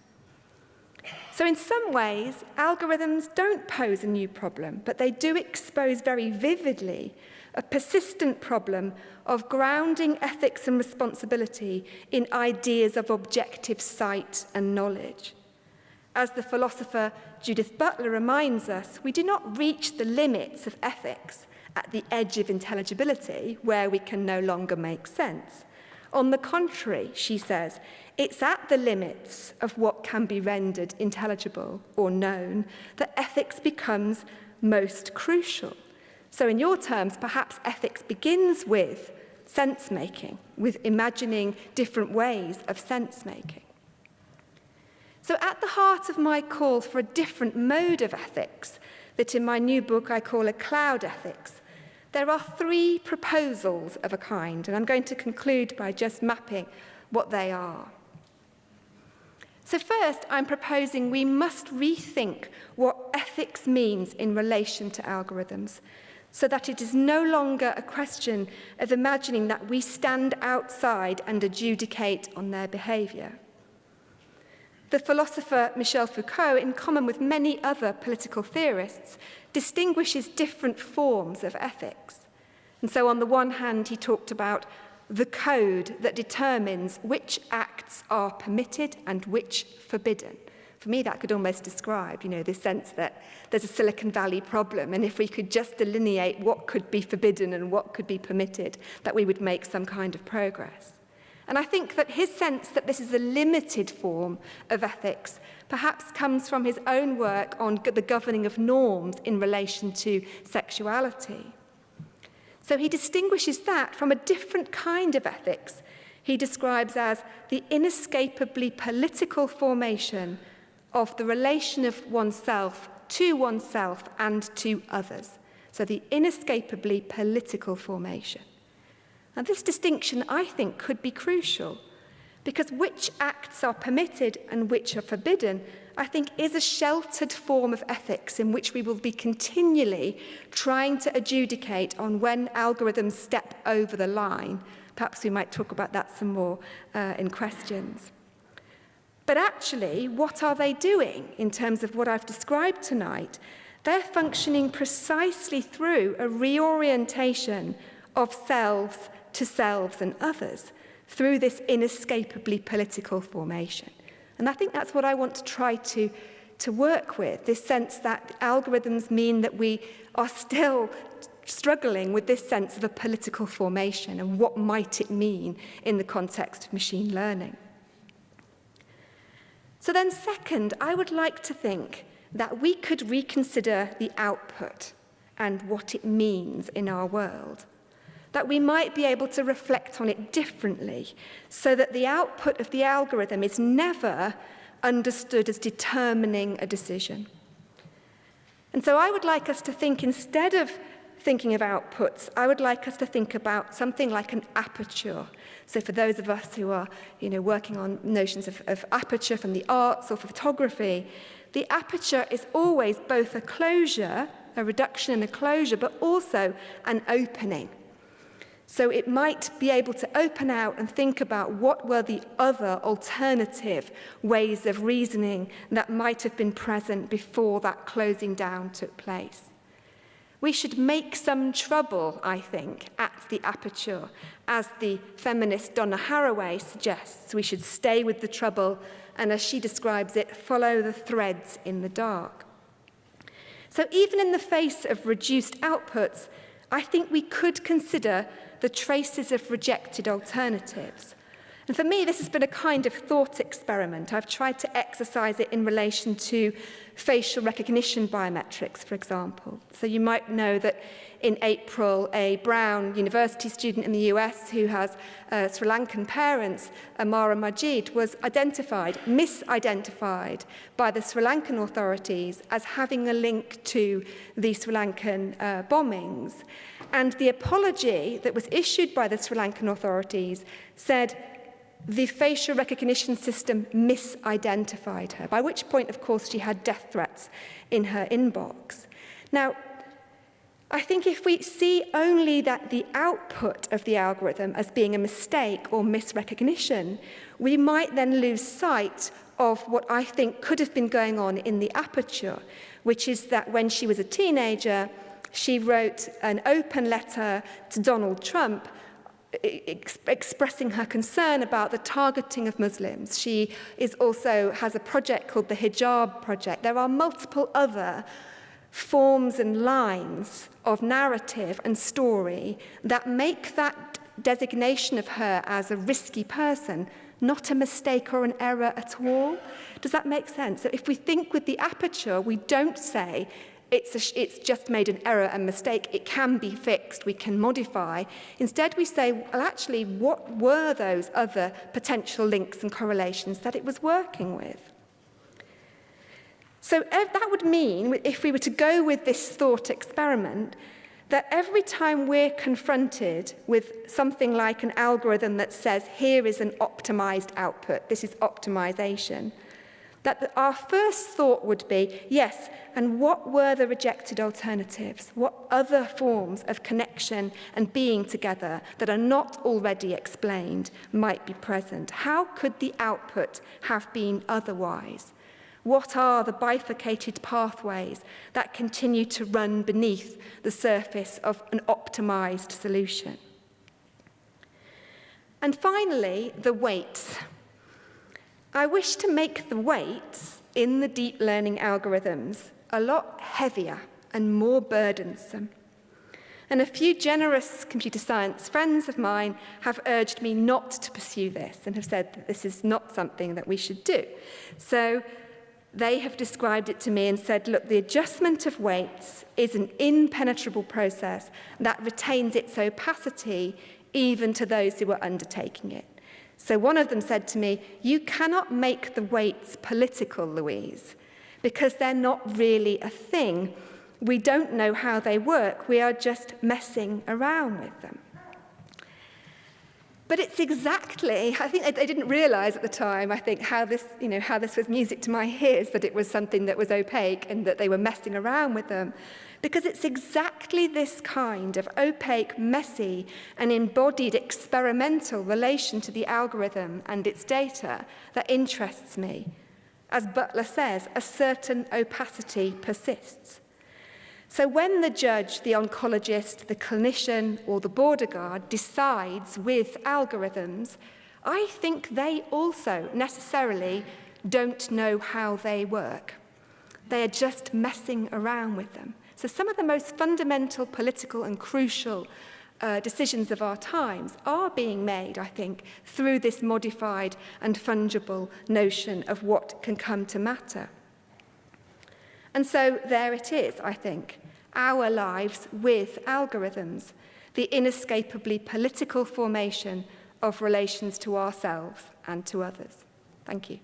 So in some ways, algorithms don't pose a new problem, but they do expose very vividly a persistent problem of grounding ethics and responsibility in ideas of objective sight and knowledge. As the philosopher Judith Butler reminds us, we do not reach the limits of ethics at the edge of intelligibility where we can no longer make sense. On the contrary, she says, it's at the limits of what can be rendered intelligible or known that ethics becomes most crucial. So in your terms, perhaps ethics begins with sense-making, with imagining different ways of sense-making. So at the heart of my call for a different mode of ethics, that in my new book I call a cloud ethics, There are three proposals of a kind, and I'm going to conclude by just mapping what they are. So first, I'm proposing we must rethink what ethics means in relation to algorithms, so that it is no longer a question of imagining that we stand outside and adjudicate on their behaviour. The philosopher Michel Foucault, in common with many other political theorists, distinguishes different forms of ethics. And so on the one hand, he talked about the code that determines which acts are permitted and which forbidden. For me, that could almost describe, you know, this sense that there's a Silicon Valley problem, and if we could just delineate what could be forbidden and what could be permitted, that we would make some kind of progress. And I think that his sense that this is a limited form of ethics perhaps comes from his own work on the governing of norms in relation to sexuality. So he distinguishes that from a different kind of ethics he describes as the inescapably political formation of the relation of oneself to oneself and to others. So the inescapably political formation. And this distinction, I think, could be crucial because which acts are permitted and which are forbidden, I think, is a sheltered form of ethics in which we will be continually trying to adjudicate on when algorithms step over the line. Perhaps we might talk about that some more uh, in questions. But actually, what are they doing in terms of what I've described tonight? They're functioning precisely through a reorientation of selves to selves and others through this inescapably political formation. And I think that's what I want to try to to work with, this sense that algorithms mean that we are still struggling with this sense of a political formation and what might it mean in the context of machine learning. So then second, I would like to think that we could reconsider the output and what it means in our world. that we might be able to reflect on it differently so that the output of the algorithm is never understood as determining a decision. And so I would like us to think, instead of thinking of outputs, I would like us to think about something like an aperture. So for those of us who are you know, working on notions of, of aperture from the arts or photography, the aperture is always both a closure, a reduction and a closure, but also an opening. So it might be able to open out and think about what were the other alternative ways of reasoning that might have been present before that closing down took place. We should make some trouble, I think, at the aperture, as the feminist Donna Haraway suggests. We should stay with the trouble and, as she describes it, follow the threads in the dark. So even in the face of reduced outputs, I think we could consider the traces of rejected alternatives. And for me, this has been a kind of thought experiment. I've tried to exercise it in relation to facial recognition biometrics, for example. So you might know that in April, a Brown University student in the US who has uh, Sri Lankan parents, Amara Majid, was identified, misidentified by the Sri Lankan authorities as having a link to the Sri Lankan uh, bombings. And the apology that was issued by the Sri Lankan authorities said the facial recognition system misidentified her, by which point, of course, she had death threats in her inbox. Now, I think if we see only that the output of the algorithm as being a mistake or misrecognition, we might then lose sight of what I think could have been going on in the aperture, which is that when she was a teenager, she wrote an open letter to Donald Trump e, e, ex expressing her concern about the targeting of Muslims. She is also has a project called the Hijab Project. There are multiple other forms and lines of narrative and story that make that designation of her as a risky person not a mistake or an error at all. Does that make sense? So if we think with the aperture, we don't say it's, a, it's just made an error and mistake. It can be fixed. We can modify. Instead, we say, well, actually, what were those other potential links and correlations that it was working with? So that would mean, if we were to go with this thought experiment, that every time we're confronted with something like an algorithm that says, here is an optimized output, this is optimization, that our first thought would be, yes, and what were the rejected alternatives? What other forms of connection and being together that are not already explained might be present? How could the output have been otherwise? What are the bifurcated pathways that continue to run beneath the surface of an optimized solution? And finally, the weights. I wish to make the weights in the deep learning algorithms a lot heavier and more burdensome. And a few generous computer science friends of mine have urged me not to pursue this and have said that this is not something that we should do. So they have described it to me and said, look, the adjustment of weights is an impenetrable process that retains its opacity even to those who are undertaking it. So one of them said to me, you cannot make the weights political, Louise, because they're not really a thing. We don't know how they work. We are just messing around with them. But it's exactly, I think I, didn't realize at the time, I think, how this, you know, how this was music to my ears, that it was something that was opaque and that they were messing around with them. Because it's exactly this kind of opaque, messy, and embodied experimental relation to the algorithm and its data that interests me. As Butler says, a certain opacity persists. So when the judge, the oncologist, the clinician or the border guard decides with algorithms, I think they also necessarily don't know how they work. They are just messing around with them. So some of the most fundamental political and crucial uh, decisions of our times are being made, I think, through this modified and fungible notion of what can come to matter. And so there it is, I think, our lives with algorithms, the inescapably political formation of relations to ourselves and to others. Thank you.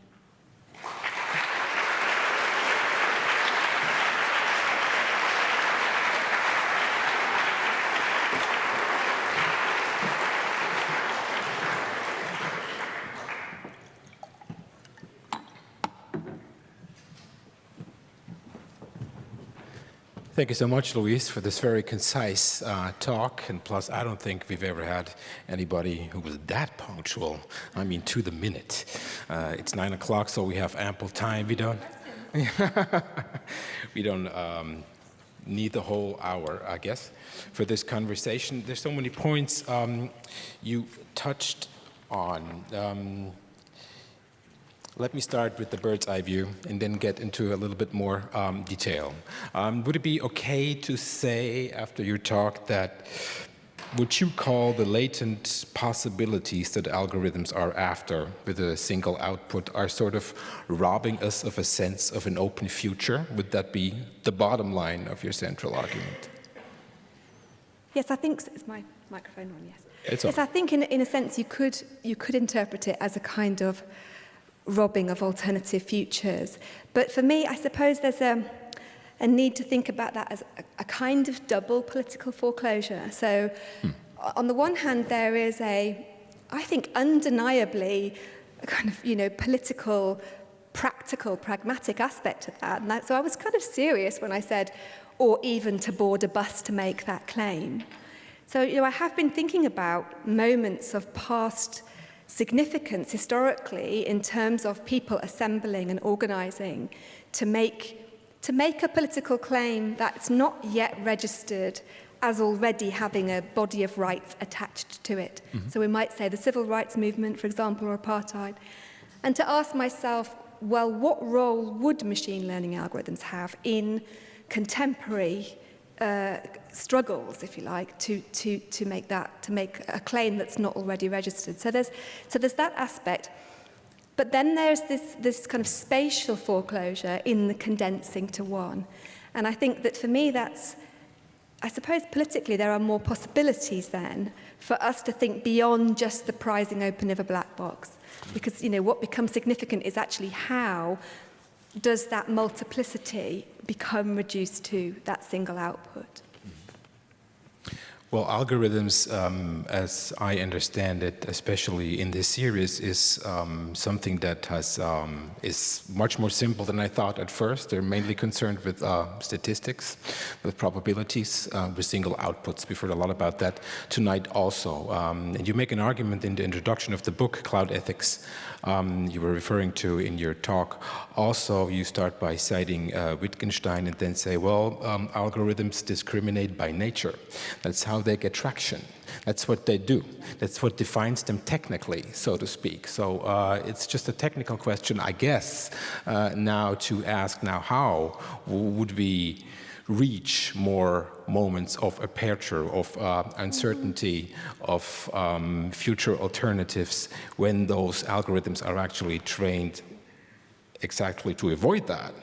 Thank you so much, Louise, for this very concise uh, talk. And plus, I don't think we've ever had anybody who was that punctual. I mean, to the minute. Uh, it's nine o'clock, so we have ample time. We don't. we don't um, need the whole hour, I guess, for this conversation. There's so many points um, you touched on. Um, let me start with the bird's eye view and then get into a little bit more um, detail. Um, would it be okay to say after your talk that what you call the latent possibilities that algorithms are after with a single output are sort of robbing us of a sense of an open future? Would that be the bottom line of your central argument? Yes, I think so. Is my microphone on? Yes. It's yes, on. I think in, in a sense you could, you could interpret it as a kind of robbing of alternative futures. But for me, I suppose there's a, a need to think about that as a, a kind of double political foreclosure. So hmm. on the one hand, there is a, I think, undeniably a kind of, you know, political, practical, pragmatic aspect to that. And that, so I was kind of serious when I said, or even to board a bus to make that claim. So, you know, I have been thinking about moments of past significance historically in terms of people assembling and organizing to make, to make a political claim that's not yet registered as already having a body of rights attached to it. Mm -hmm. So we might say the civil rights movement, for example, or apartheid. And to ask myself, well, what role would machine learning algorithms have in contemporary uh, struggles, if you like, to, to, to make that, to make a claim that's not already registered. So there's, so there's that aspect. But then there's this, this kind of spatial foreclosure in the condensing to one. And I think that for me, that's, I suppose politically there are more possibilities then for us to think beyond just the prizing open of a black box. Because, you know, what becomes significant is actually how does that multiplicity become reduced to that single output? Well, algorithms, um, as I understand it, especially in this series, is um, something that has um, is much more simple than I thought at first. They're mainly concerned with uh, statistics, with probabilities, uh, with single outputs. We've heard a lot about that tonight also. Um, and you make an argument in the introduction of the book, Cloud Ethics, um, you were referring to in your talk. Also, you start by citing uh, Wittgenstein and then say, well, um, algorithms discriminate by nature. That's how they get traction. That's what they do. That's what defines them technically, so to speak. So uh, it's just a technical question, I guess, uh, now to ask now how would we reach more moments of aperture, of uh, uncertainty, of um, future alternatives when those algorithms are actually trained exactly to avoid that.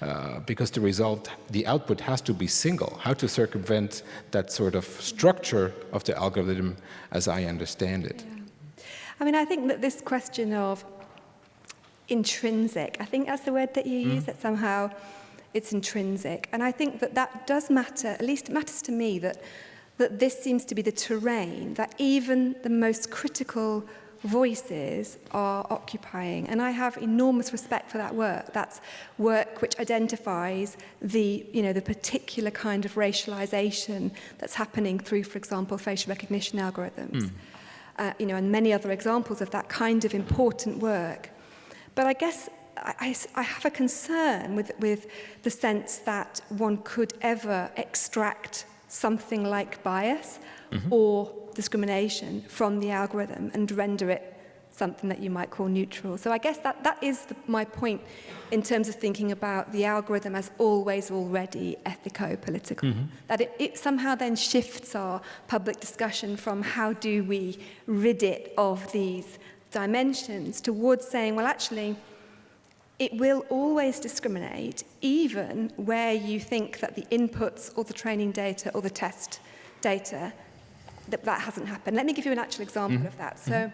Uh, because the result, the output has to be single. How to circumvent that sort of structure of the algorithm as I understand it. Yeah. I mean, I think that this question of intrinsic, I think that's the word that you mm. use, that somehow it's intrinsic. And I think that that does matter, at least it matters to me, that, that this seems to be the terrain that even the most critical voices are occupying. And I have enormous respect for that work. That's work which identifies the, you know, the particular kind of racialization that's happening through, for example, facial recognition algorithms. Mm. Uh, you know, and many other examples of that kind of important work. But I guess I, I have a concern with, with the sense that one could ever extract something like bias mm -hmm. or discrimination from the algorithm and render it something that you might call neutral. So I guess that, that is the, my point in terms of thinking about the algorithm as always already ethico-political. Mm -hmm. That it, it somehow then shifts our public discussion from how do we rid it of these dimensions towards saying, well, actually, it will always discriminate, even where you think that the inputs or the training data or the test data, that, that hasn't happened. Let me give you an actual example mm -hmm. of that. So. Mm -hmm.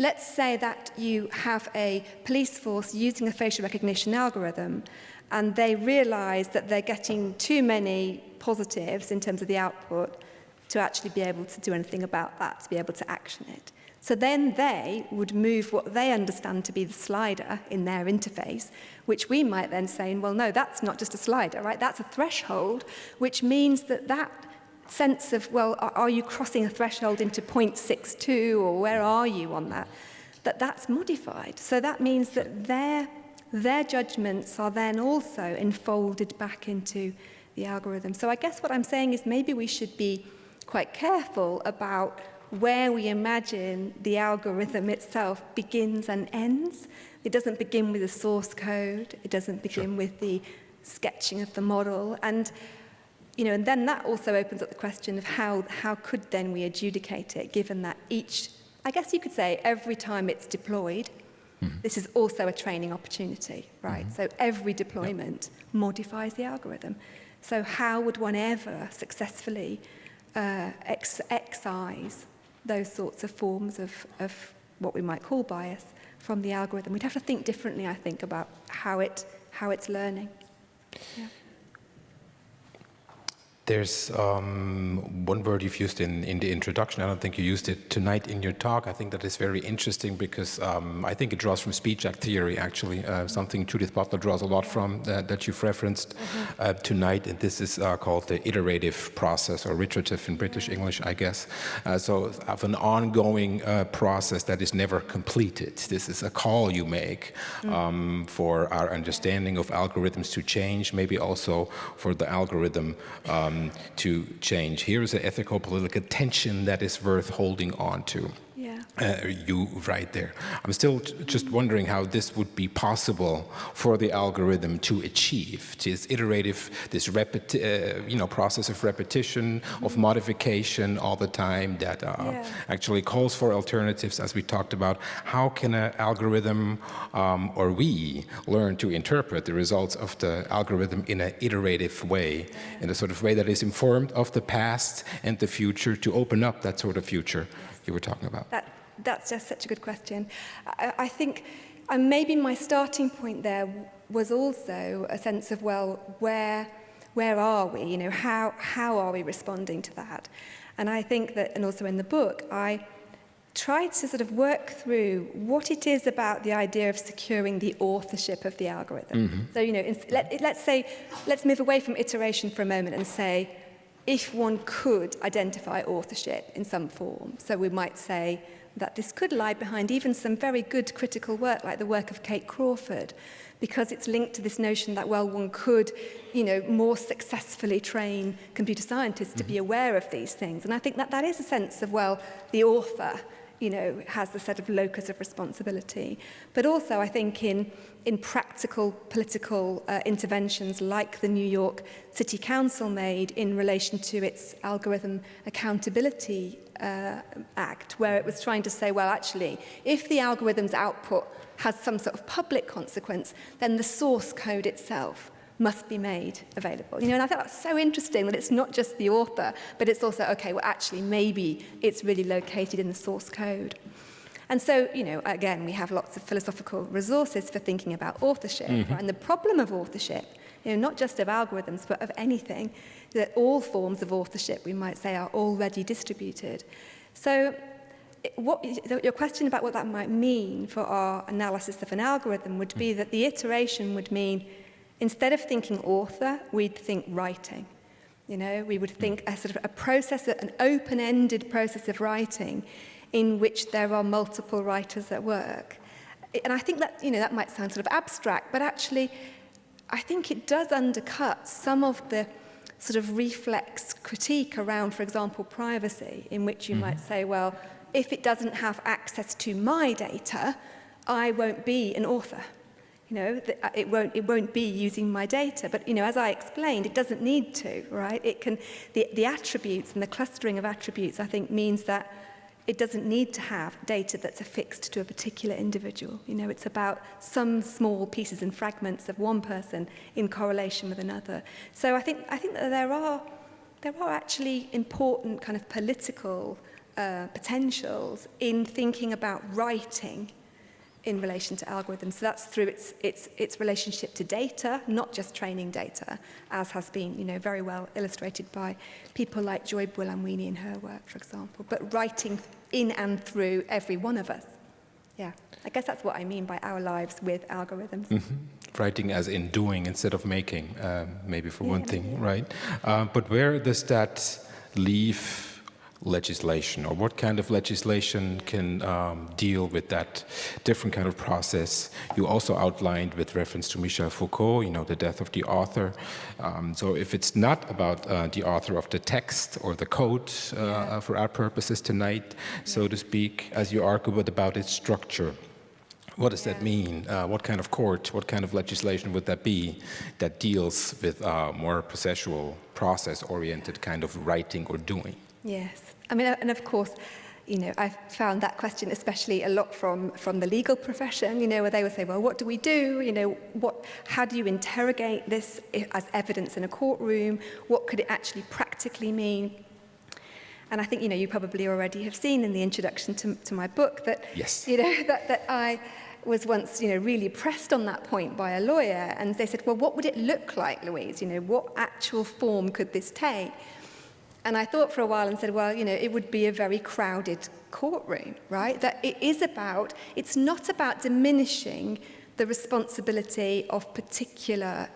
Let's say that you have a police force using a facial recognition algorithm and they realize that they're getting too many positives in terms of the output to actually be able to do anything about that, to be able to action it. So then they would move what they understand to be the slider in their interface, which we might then say, well, no, that's not just a slider, right? That's a threshold, which means that that sense of, well, are you crossing a threshold into 0.62 or where are you on that, that that's modified. So that means that their, their judgments are then also enfolded back into the algorithm. So I guess what I'm saying is maybe we should be quite careful about where we imagine the algorithm itself begins and ends. It doesn't begin with the source code. It doesn't begin sure. with the sketching of the model. And, you know, and then that also opens up the question of how, how could then we adjudicate it, given that each, I guess you could say, every time it's deployed, mm -hmm. this is also a training opportunity, right? Mm -hmm. So every deployment yep. modifies the algorithm. So how would one ever successfully uh, ex excise those sorts of forms of, of what we might call bias from the algorithm. We'd have to think differently, I think, about how, it, how it's learning. Yeah. There's um, one word you've used in, in the introduction. I don't think you used it tonight in your talk. I think that is very interesting because um, I think it draws from speech act theory, actually, uh, something Judith Butler draws a lot from uh, that you've referenced mm -hmm. uh, tonight. And this is uh, called the iterative process or iterative in British English, I guess. Uh, so of an ongoing uh, process that is never completed. This is a call you make mm. um, for our understanding of algorithms to change, maybe also for the algorithm um, to change. Here is an ethical political tension that is worth holding on to uh, you right there. I'm still just wondering how this would be possible for the algorithm to achieve this iterative, this repeti uh, you know, process of repetition, of modification all the time that uh, yeah. actually calls for alternatives as we talked about. How can an algorithm um, or we learn to interpret the results of the algorithm in an iterative way, in a sort of way that is informed of the past and the future to open up that sort of future you were talking about? That that's just such a good question. I, I think and maybe my starting point there was also a sense of, well, where, where are we? You know, how, how are we responding to that? And I think that, and also in the book, I tried to sort of work through what it is about the idea of securing the authorship of the algorithm. Mm -hmm. So, you know, in, let, let's say, let's move away from iteration for a moment and say, if one could identify authorship in some form. So we might say, that this could lie behind even some very good critical work like the work of Kate Crawford because it's linked to this notion that well one could you know more successfully train computer scientists mm -hmm. to be mm-hmm. aware of these things and I think that that is a sense of well the author you know has the set of locus of responsibility but also I think in in practical political uh, interventions like the New York City Council made in relation to its algorithm accountability uh, Act, where it was trying to say, well, actually, if the algorithm's output has some sort of public consequence, then the source code itself must be made available. You know, and I thought that's so interesting that it's not just the author, but it's also, okay, well, actually, maybe it's really located in the source code. And so, you know, again, we have lots of philosophical resources for thinking about authorship. Mm -hmm. And the problem of authorship, you know, not just of algorithms, but of anything, that all forms of authorship, we might say, are already distributed. So what, your question about what that might mean for our analysis of an algorithm would be that the iteration would mean, instead of thinking author, we'd think writing. You know, we would think a sort of a process, an open-ended process of writing in which there are multiple writers at work. And I think that, you know, that might sound sort of abstract, but actually I think it does undercut some of the sort of reflex critique around, for example, privacy, in which you mm. might say, well, if it doesn't have access to my data, I won't be an author. You know, uh, it won't, it won't be using my data. But, you know, as I explained, it doesn't need to, right? It can, the, the attributes and the clustering of attributes, I think, means that it doesn't need to have data that's affixed to a particular individual. You know, it's about some small pieces and fragments of one person in correlation with another. So I think, I think that there are, there are actually important kind of political uh, potentials in thinking about writing in relation to algorithms. So that's through its, its, its relationship to data, not just training data, as has been you know, very well illustrated by people like Joy Buolamwini in her work, for example, but writing in and through every one of us. Yeah, I guess that's what I mean by our lives with algorithms. Mm -hmm. Writing as in doing instead of making, uh, maybe for yeah, one thing, yeah. right? Uh, but where does that leave legislation or what kind of legislation can um, deal with that different kind of process. You also outlined with reference to Michel Foucault, you know, the death of the author. Um, so if it's not about uh, the author of the text or the code uh, yeah. for our purposes tonight, so to speak, as you argue, about its structure. What does yeah. that mean? Uh, what kind of court, what kind of legislation would that be that deals with uh, more processual, process-oriented kind of writing or doing? Yes. I mean, and of course, you know, I've found that question especially a lot from, from the legal profession, you know, where they would say, well, what do we do? You know, what, how do you interrogate this as evidence in a courtroom? What could it actually practically mean? And I think, you know, you probably already have seen in the introduction to, to my book that, yes. you know, that, that I was once, you know, really pressed on that point by a lawyer. And they said, well, what would it look like, Louise? You know, what actual form could this take? And I thought for a while and said, well, you know, it would be a very crowded courtroom, right? That it is about, it's not about diminishing the responsibility of particular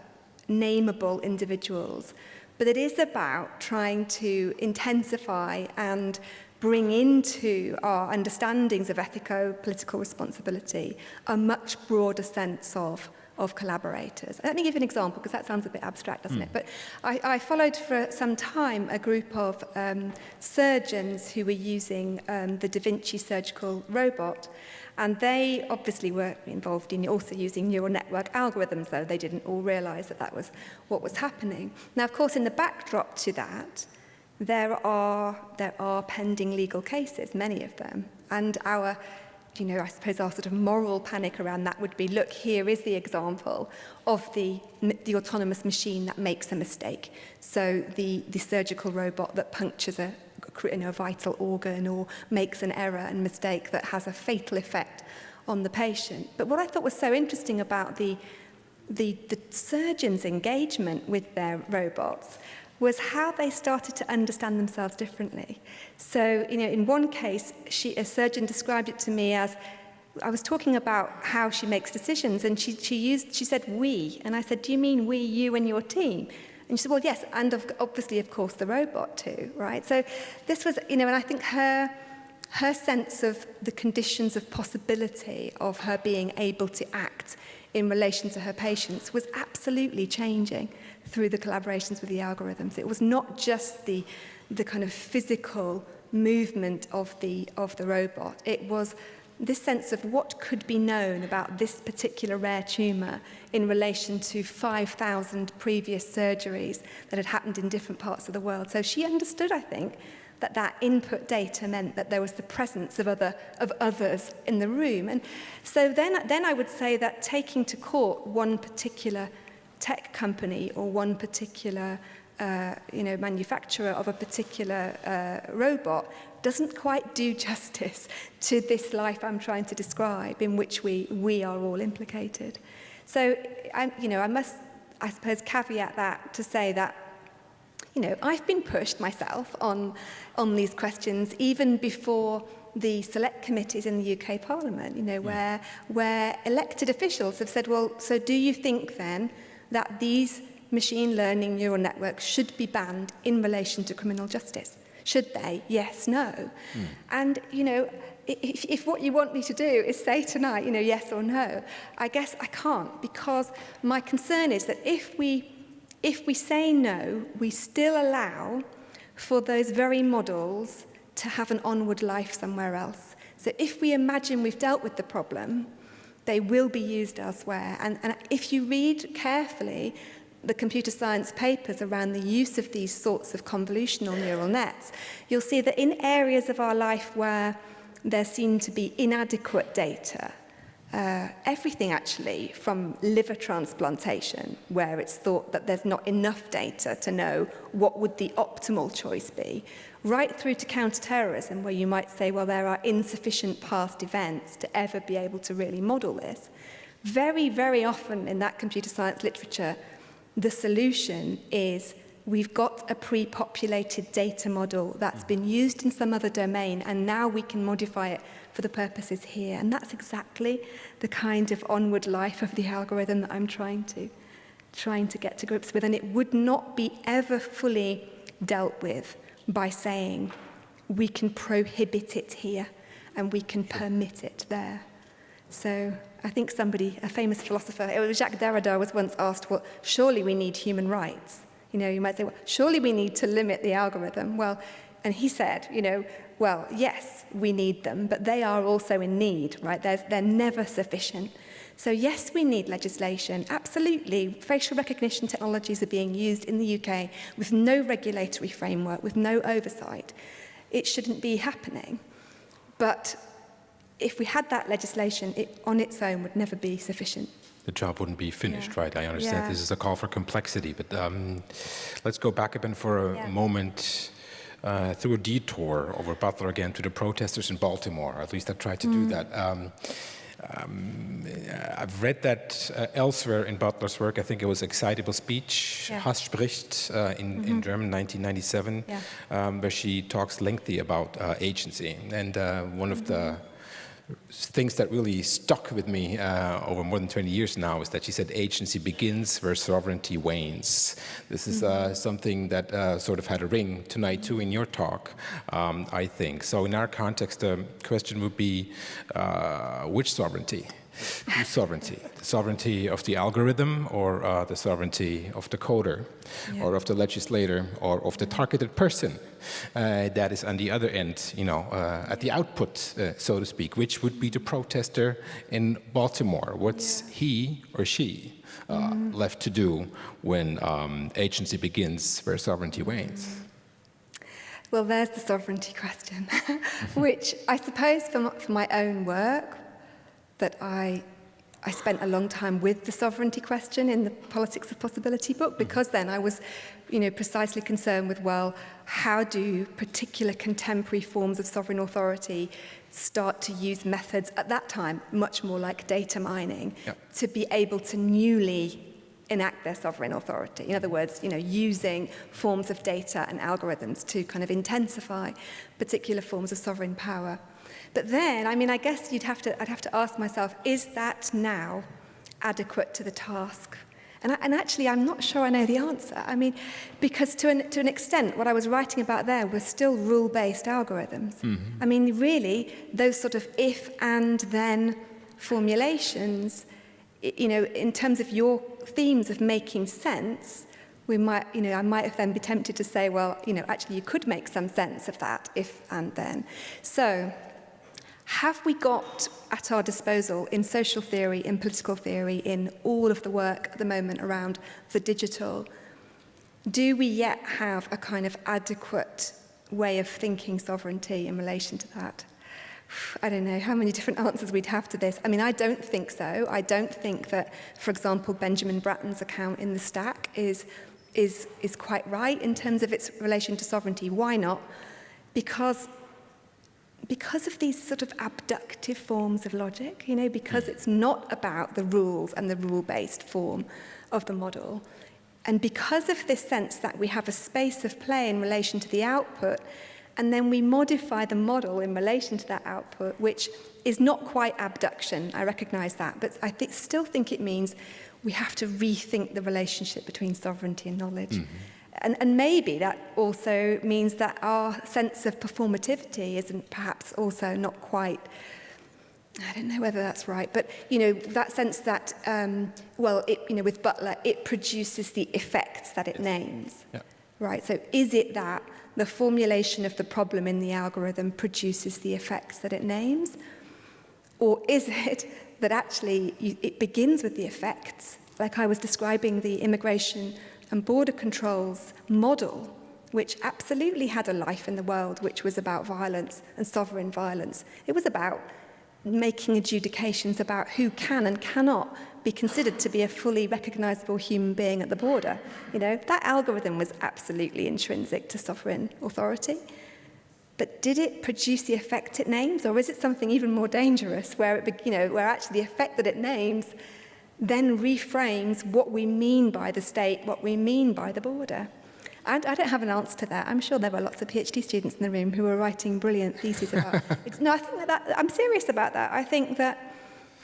nameable individuals, but it is about trying to intensify and bring into our understandings of ethico-political responsibility a much broader sense of of collaborators. Let me give an example, because that sounds a bit abstract, doesn't mm. it? But I, I followed for some time a group of um, surgeons who were using um, the Da Vinci surgical robot, and they obviously were involved in also using neural network algorithms, though they didn't all realize that that was what was happening. Now, of course, in the backdrop to that, there are, there are pending legal cases, many of them, and our you know, I suppose our sort of moral panic around that would be, look, here is the example of the, the autonomous machine that makes a mistake. So the, the surgical robot that punctures a, you know, a vital organ or makes an error and mistake that has a fatal effect on the patient. But what I thought was so interesting about the, the, the surgeon's engagement with their robots was how they started to understand themselves differently. So, you know, in one case, she, a surgeon described it to me as, I was talking about how she makes decisions, and she, she, used, she said we, and I said, do you mean we, you, and your team? And she said, well, yes, and of, obviously, of course, the robot too, right? So this was, you know, and I think her, her sense of the conditions of possibility of her being able to act in relation to her patients was absolutely changing through the collaborations with the algorithms. It was not just the, the kind of physical movement of the, of the robot. It was this sense of what could be known about this particular rare tumour in relation to 5,000 previous surgeries that had happened in different parts of the world. So she understood, I think, that that input data meant that there was the presence of other of others in the room and so then then I would say that taking to court one particular tech company or one particular uh, you know, manufacturer of a particular uh, robot doesn't quite do justice to this life I'm trying to describe in which we, we are all implicated. So, I, you know, I must, I suppose, caveat that to say that you know, I've been pushed myself on, on these questions even before the select committees in the UK Parliament, you know, yeah. where, where elected officials have said, well, so do you think then that these machine learning neural networks should be banned in relation to criminal justice. Should they? Yes, no. Mm. And, you know, if, if what you want me to do is say tonight, you know, yes or no, I guess I can't because my concern is that if we, if we say no, we still allow for those very models to have an onward life somewhere else. So if we imagine we've dealt with the problem, They will be used elsewhere. And, and if you read carefully the computer science papers around the use of these sorts of convolutional neural nets, you'll see that in areas of our life where there seem to be inadequate data, uh, everything actually from liver transplantation where it's thought that there's not enough data to know what would the optimal choice be right through to counter-terrorism, where you might say, well, there are insufficient past events to ever be able to really model this. Very, very often in that computer science literature, the solution is we've got a pre-populated data model that's been used in some other domain and now we can modify it for the purposes here. And that's exactly the kind of onward life of the algorithm that I'm trying to trying to get to grips with. And it would not be ever fully dealt with by saying, we can prohibit it here and we can permit it there. So I think somebody, a famous philosopher, it was Jacques Derrida, was once asked, well, surely we need human rights. You know, you might say, well, surely we need to limit the algorithm. Well, and he said, you know, well, yes, we need them, but they are also in need, right? There's, they're never sufficient. So yes, we need legislation. Absolutely. Facial recognition technologies are being used in the UK with no regulatory framework, with no oversight. It shouldn't be happening. But if we had that legislation, it on its own would never be sufficient. The job wouldn't be finished, Yeah. right? I understand Yeah. this is a call for complexity, but um, let's go back bit for a Yeah. moment uh, through a detour over Butler again to the protesters in Baltimore. At least I tried to do that. Um, um, I've read that uh, elsewhere in Butler's work. I think it was Excitable Speech, Yeah. Hass spricht uh, in, in German, 1997, Yeah. um, where she talks lengthy about uh, agency. And uh, one of the things that really stuck with me uh, over more than 20 years now is that she said agency begins where sovereignty wanes. This is uh, something that uh, sort of had a ring tonight too in your talk, um, I think. So in our context, the question would be uh, which sovereignty? Whose sovereignty? The sovereignty of the algorithm or uh, the sovereignty of the coder Yeah. or of the legislator or of the targeted person uh, that is on the other end, you know, uh, at the output, uh, so to speak, which would be the protester in Baltimore. What's he or she uh, left to do when um, agency begins where sovereignty wanes? Well, there's the sovereignty question, which I suppose for my, for my own work, that I, I spent a long time with the sovereignty question in the Politics of Possibility book, mm-hmm. because then I was, you know, precisely concerned with, well, how do particular contemporary forms of sovereign authority start to use methods at that time, much more like data mining, Yep. to be able to newly enact their sovereign authority. In other mm-hmm. words, you know, using forms of data and algorithms to kind of intensify particular forms of sovereign power. But then, I mean, I guess you'd have to, I'd have to ask myself, is that now adequate to the task? And, I, and actually, I'm not sure I know the answer. I mean, because to an, to an extent, what I was writing about there was still rule-based algorithms. Mm-hmm. I mean, really, those sort of if and then formulations, you know, in terms of your themes of making sense, we might, you know, I might have then be tempted to say, well, you know, actually you could make some sense of that if and then. So, have we got at our disposal in social theory, in political theory, in all of the work at the moment around the digital? Do we yet have a kind of adequate way of thinking sovereignty in relation to that? I don't know how many different answers we'd have to this. I mean, I don't think so. I don't think that, for example, Benjamin Bratton's account in the stack is, is, is quite right in terms of its relation to sovereignty. Why not? Because because of these sort of abductive forms of logic, you know, because hmm. it's not about the rules and the rule-based form of the model, and because of this sense that we have a space of play in relation to the output, and then we modify the model in relation to that output, which is not quite abduction, I recognize that, but I th still think it means we have to rethink the relationship between sovereignty and knowledge. Mm -hmm. And, and maybe that also means that our sense of performativity isn't perhaps also not quite I don't know whether that's right, but you know that sense that um, well, it, you know, with Butler, it produces the effects that it names, yeah. right? So is it that the formulation of the problem in the algorithm produces the effects that it names, or is it that actually you, it begins with the effects? Like I was describing the immigration and border controls model, which absolutely had a life in the world, which was about violence and sovereign violence. It was about making adjudications about who can and cannot be considered to be a fully recognizable human being at the border. You know, that algorithm was absolutely intrinsic to sovereign authority. But did it produce the effect it names, or is it something even more dangerous, where it, you know, where actually the effect that it names then reframes what we mean by the state, what we mean by the border. And I don't have an answer to that. I'm sure there were lots of PhD students in the room who were writing brilliant theses about it. No, I think that, that I'm serious about that. I think that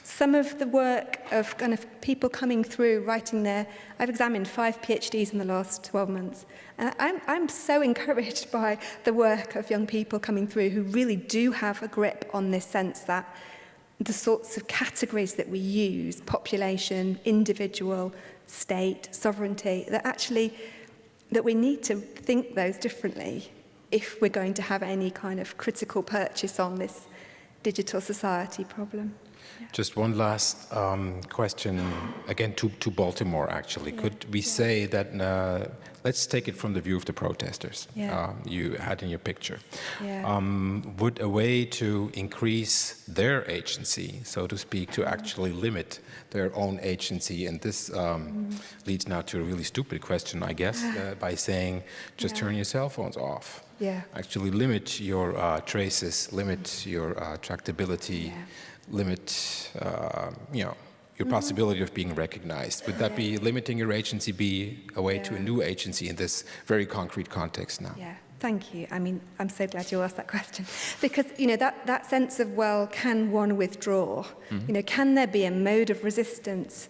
some of the work of kind of people coming through writing their I've examined five PhDs in the last 12 months and I'm I'm so encouraged by the work of young people coming through who really do have a grip on this sense that the sorts of categories that we use population individual state sovereignty that actually that we need to think those differently if we're going to have any kind of critical purchase on this digital society problem. Just one last um, question, again to, to Baltimore actually. Yeah. Could we yeah. say that, uh, let's take it from the view of the protesters yeah. uh, you had in your picture. Yeah. Um, would a way to increase their agency, so to speak, to actually limit their own agency, and this um, mm. leads now to a really stupid question, I guess, uh, by saying just turn your cell phones off. Yeah. Actually limit your uh, traces, limit your uh, tractability, limit, uh, you know, your possibility of being recognized. Would that be limiting your agency be a way yeah. to a new agency in this very concrete context now? Yeah. Thank you. I mean, I'm so glad you asked that question because, you know, that, that sense of, well, can one withdraw? Mm -hmm. You know, can there be a mode of resistance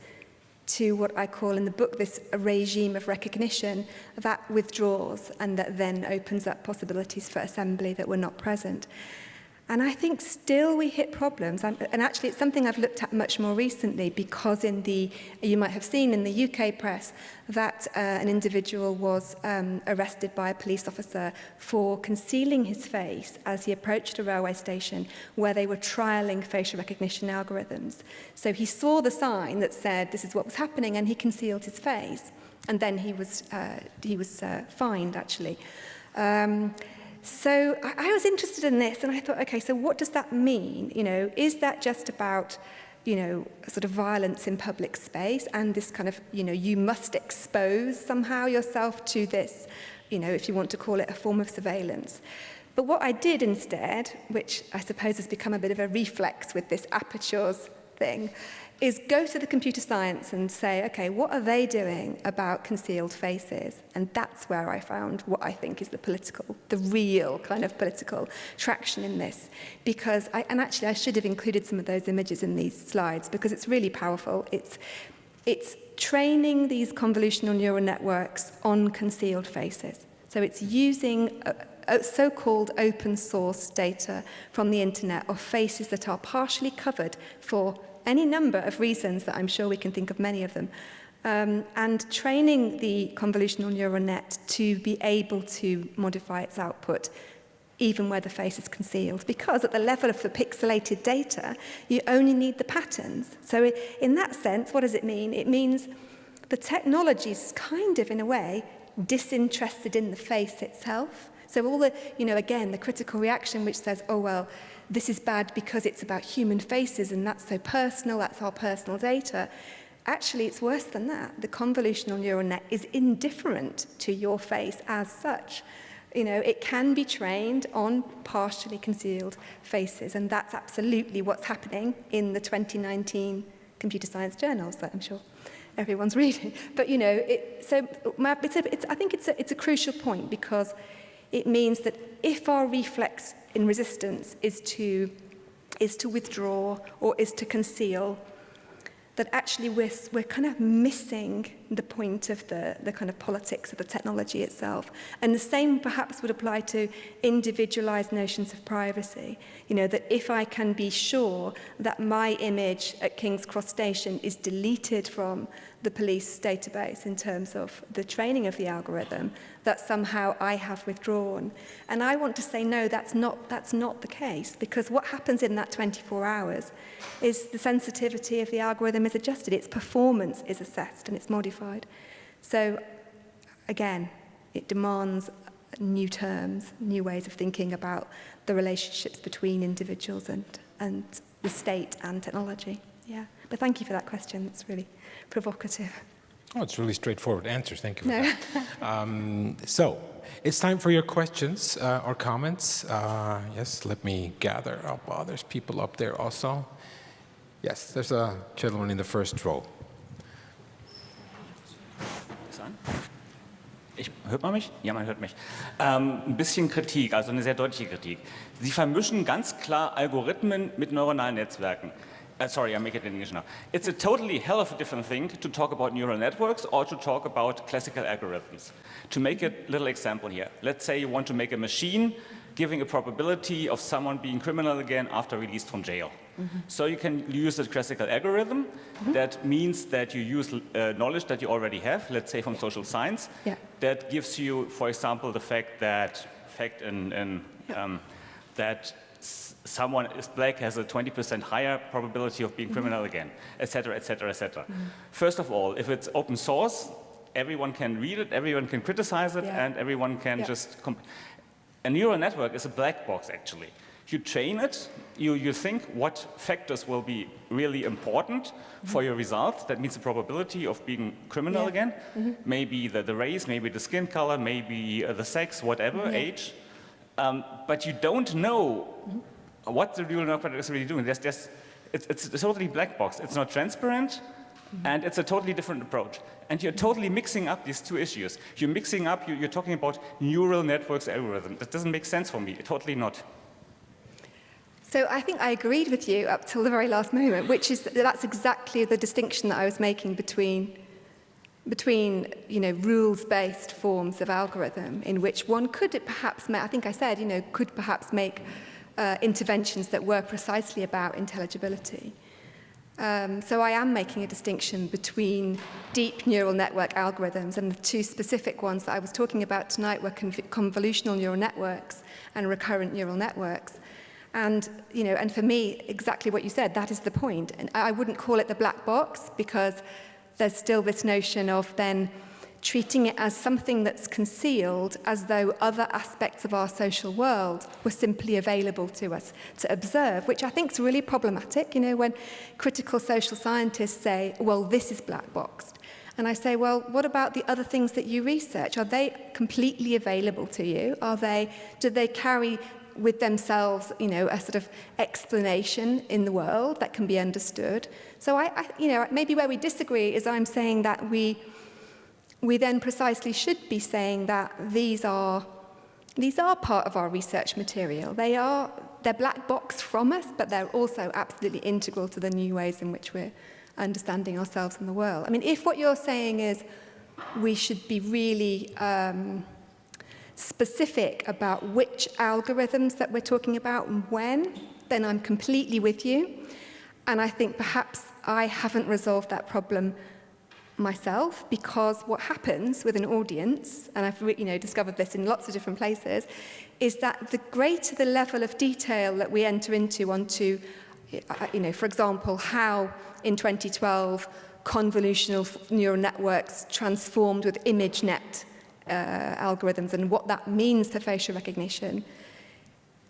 to what I call in the book this regime of recognition that withdraws and that then opens up possibilities for assembly that were not present. And I think still we hit problems. And actually, it's something I've looked at much more recently because in the, you might have seen in the UK press, that uh, an individual was um, arrested by a police officer for concealing his face as he approached a railway station where they were trialing facial recognition algorithms. So he saw the sign that said this is what was happening and he concealed his face. And then he was, uh, he was uh, fined, actually. Um, So I, I was interested in this and I thought, okay, so what does that mean? You know, is that just about you know, sort of violence in public space and this kind of, you know, you must expose somehow yourself to this, you know, if you want to call it a form of surveillance. But what I did instead, which I suppose has become a bit of a reflex with this apertures thing, is go to the computer science and say, okay, what are they doing about concealed faces? And that's where I found what I think is the political, the real kind of political traction in this. Because I, and actually I should have included some of those images in these slides because it's really powerful. It's, it's training these convolutional neural networks on concealed faces. So it's using a, so-called open source data from the internet of faces that are partially covered for any number of reasons that I'm sure we can think of many of them. Um, and training the convolutional neural net to be able to modify its output even where the face is concealed. Because at the level of the pixelated data you only need the patterns. So in that sense what does it mean? It means the technology is kind of in a way disinterested in the face itself. So all the you know again the critical reaction which says oh well this is bad because it's about human faces and that's so personal, that's our personal data. Actually, it's worse than that. The convolutional neural net is indifferent to your face as such. You know, it can be trained on partially concealed faces, and that's absolutely what's happening in the 2019 computer science journals that I'm sure everyone's reading. But, you know, it, so it's a, it's, I think it's a, it's a crucial point because It means that if our reflex in resistance is to, is to withdraw or is to conceal, that actually we're, we're kind of missing the point of the, the kind of politics of the technology itself. And the same perhaps would apply to individualized notions of privacy. You know, that if I can be sure that my image at King's Cross Station is deleted from the police database in terms of the training of the algorithm that somehow I have withdrawn. And I want to say, no, that's not, that's not the case, because what happens in that 24 hours is the sensitivity of the algorithm is adjusted, its performance is assessed and it's modified. So again, it demands new terms, new ways of thinking about the relationships between individuals and, and the state and technology. Yeah. But thank you for that question. It's really provocative. Oh, it's really straightforward answers. Thank you. No. um, so, it's time for your questions uh, or comments. Uh, yes, let me gather up. Oh, there's people up there also. Yes, there's a gentleman in the first row. Ich, hört man mich? Ja, man hört mich. Ähm, ein bisschen Kritik, also eine sehr deutliche Kritik. Sie vermischen ganz klar Algorithmen mit neuronalen Netzwerken. Uh, sorry, I make it in English now. It's a totally hell of a different thing to talk about neural networks or to talk about classical algorithms. To make a little example here, let's say you want to make a machine giving a probability of someone being criminal again after released from jail. Mm -hmm. So you can use a classical algorithm. Mm -hmm. That means that you use uh, knowledge that you already have, let's say from social science, yeah. that gives you, for example, the fact that fact in, in um, that someone is black has a 20% higher probability of being criminal mm -hmm. again, etc., etc., etc. First of all, if it's open source, everyone can read it, everyone can criticize it, yeah. and everyone can yeah. just... a neural network is a black box, actually. You train it, you, you think what factors will be really important mm -hmm. for your result. That means the probability of being criminal yeah. again. Mm -hmm. Maybe the, the race, maybe the skin color, maybe uh, the sex, whatever, age. Um, but you don't know what the neural network is really doing. There's, there's, it's, it's a totally black box. It's not transparent, mm -hmm. and it's a totally different approach. And you're totally mixing up these two issues. You're mixing up, you're, you're talking about neural networks algorithm. That doesn't make sense for me, totally not. So I think I agreed with you up till the very last moment, which is that that's exactly the distinction that I was making between between you know rules-based forms of algorithm in which one could perhaps I think I said you know could perhaps make uh, interventions that were precisely about intelligibility. Um, so I am making a distinction between deep neural network algorithms and the two specific ones that I was talking about tonight were conv convolutional neural networks and recurrent neural networks. And, you know, and for me, exactly what you said, that is the point. And I wouldn't call it the black box because there's still this notion of then treating it as something that's concealed as though other aspects of our social world were simply available to us to observe, which I think is really problematic. You know, when critical social scientists say, well, this is black boxed. And I say, well, what about the other things that you research? Are they completely available to you? Are they, do they carry with themselves, you know, a sort of explanation in the world that can be understood? So I, I, you know, maybe where we disagree is I'm saying that we, we then precisely should be saying that these are, these are part of our research material. They are, they're black box from us, but they're also absolutely integral to the new ways in which we're understanding ourselves and the world. I mean, if what you're saying is we should be really, um, specific about which algorithms that we're talking about and when, then I'm completely with you. And I think perhaps I haven't resolved that problem myself because what happens with an audience, and I've you know, discovered this in lots of different places, is that the greater the level of detail that we enter into onto, uh, you know, for example, how in 2012 convolutional neural networks transformed with ImageNet uh, algorithms and what that means to facial recognition,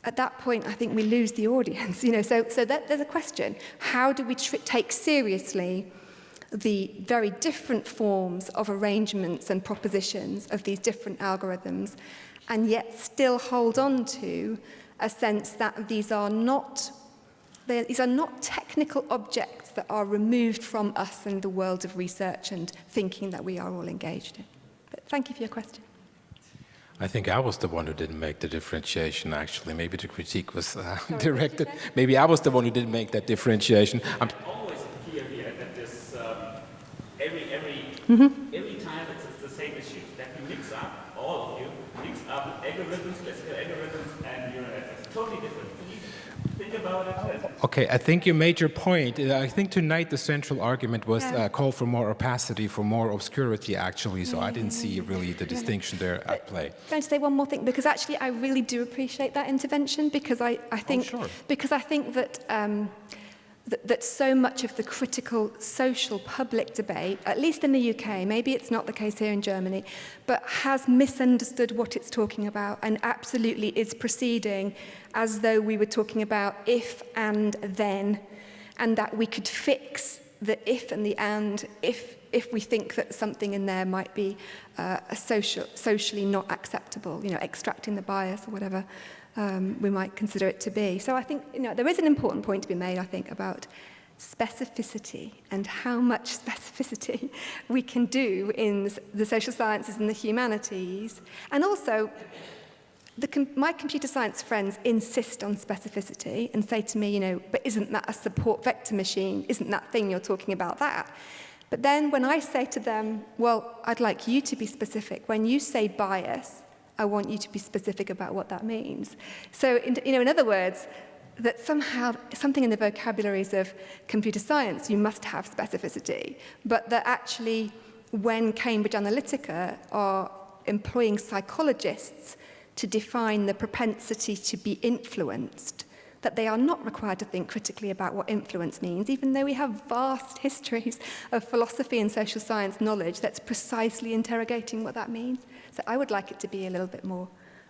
at that point, I think we lose the audience. You know, so, so that, there's a question. How do we take seriously the very different forms of arrangements and propositions of these different algorithms and yet still hold on to a sense that these are not these are not technical objects that are removed from us and the world of research and thinking that we are all engaged in. But thank you for your question. I think I was the one who didn't make the differentiation, actually. Maybe the critique was uh, Sorry, directed. Maybe I was the one who didn't make that differentiation. I'm always here, here that this, um, every, every mm -hmm. issue that you mix up, all of you, mix up algorithms, algorithms, and neural networks. Totally different. Think about it. Okay, I think you made your point. Uh, I think tonight the central argument was Yeah. uh, call for more opacity, for more obscurity, actually. So I didn't see really the distinction there at play. Going to say one more thing because actually I really do appreciate that intervention because I, I think sure. because I think that, um, that, that so much of the critical social public debate, at least in the UK, maybe it's not the case here in Germany, but has misunderstood what it's talking about and absolutely is proceeding as though we were talking about if and then, and that we could fix the if and the and if if we think that something in there might be uh, a social, socially not acceptable, you know, extracting the bias or whatever um, we might consider it to be. So I think you know, there is an important point to be made, I think, about specificity and how much specificity we can do in the social sciences and the humanities. And also, the, my computer science friends insist on specificity and say to me, you know, but isn't that a support vector machine? Isn't that thing you're talking about that? But then when I say to them, well, I'd like you to be specific, when you say bias, I want you to be specific about what that means. So, in, you know, in other words, that somehow something in the vocabularies of computer science, you must have specificity, but that actually when Cambridge Analytica are employing psychologists to define the propensity to be influenced, that they are not required to think critically about what influence means, even though we have vast histories of philosophy and social science knowledge that's precisely interrogating what that means. So I would like it to be a little bit more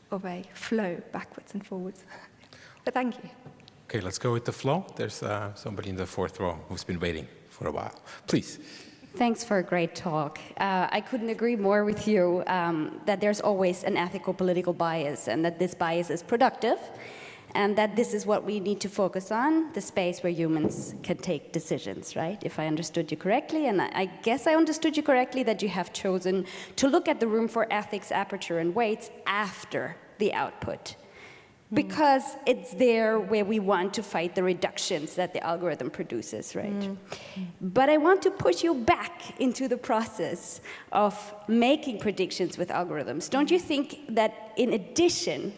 of a flow backwards and forwards. But thank you. Okay, let's go with the flow. There's uh, somebody in the fourth row who's been waiting for a while. Please. Thanks for a great talk. Uh, I couldn't agree more with you um, that there's always an ethical political bias and that this bias is productive and that this is what we need to focus on, the space where humans can take decisions, right? If I understood you correctly, and I, I guess I understood you correctly that you have chosen to look at the room for ethics, aperture, and weights after the output hmm. because it's there where we want to fight the reductions that the algorithm produces, right? Hmm. But I want to push you back into the process of making predictions with algorithms. Don't you think that in addition,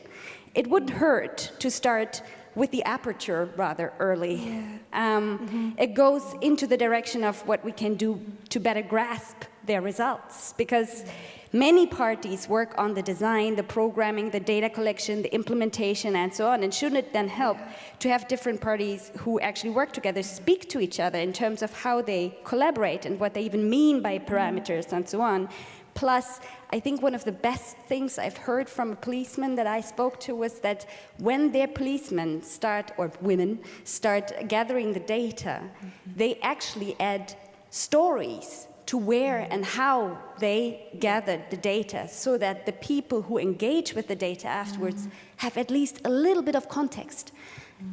it wouldn't hurt to start with the aperture rather early? Um, It goes into the direction of what we can do to better grasp their results because Many parties work on the design, the programming, the data collection, the implementation, and so on. And shouldn't it then help to have different parties who actually work together speak to each other in terms of how they collaborate and what they even mean by parameters and so on? Plus, I think one of the best things I've heard from a policeman that I spoke to was that when their policemen start, or women, start gathering the data, mm-hmm. they actually add stories to where mm-hmm. and how they gathered the data so that the people who engage with the data afterwards mm-hmm. have at least a little bit of context.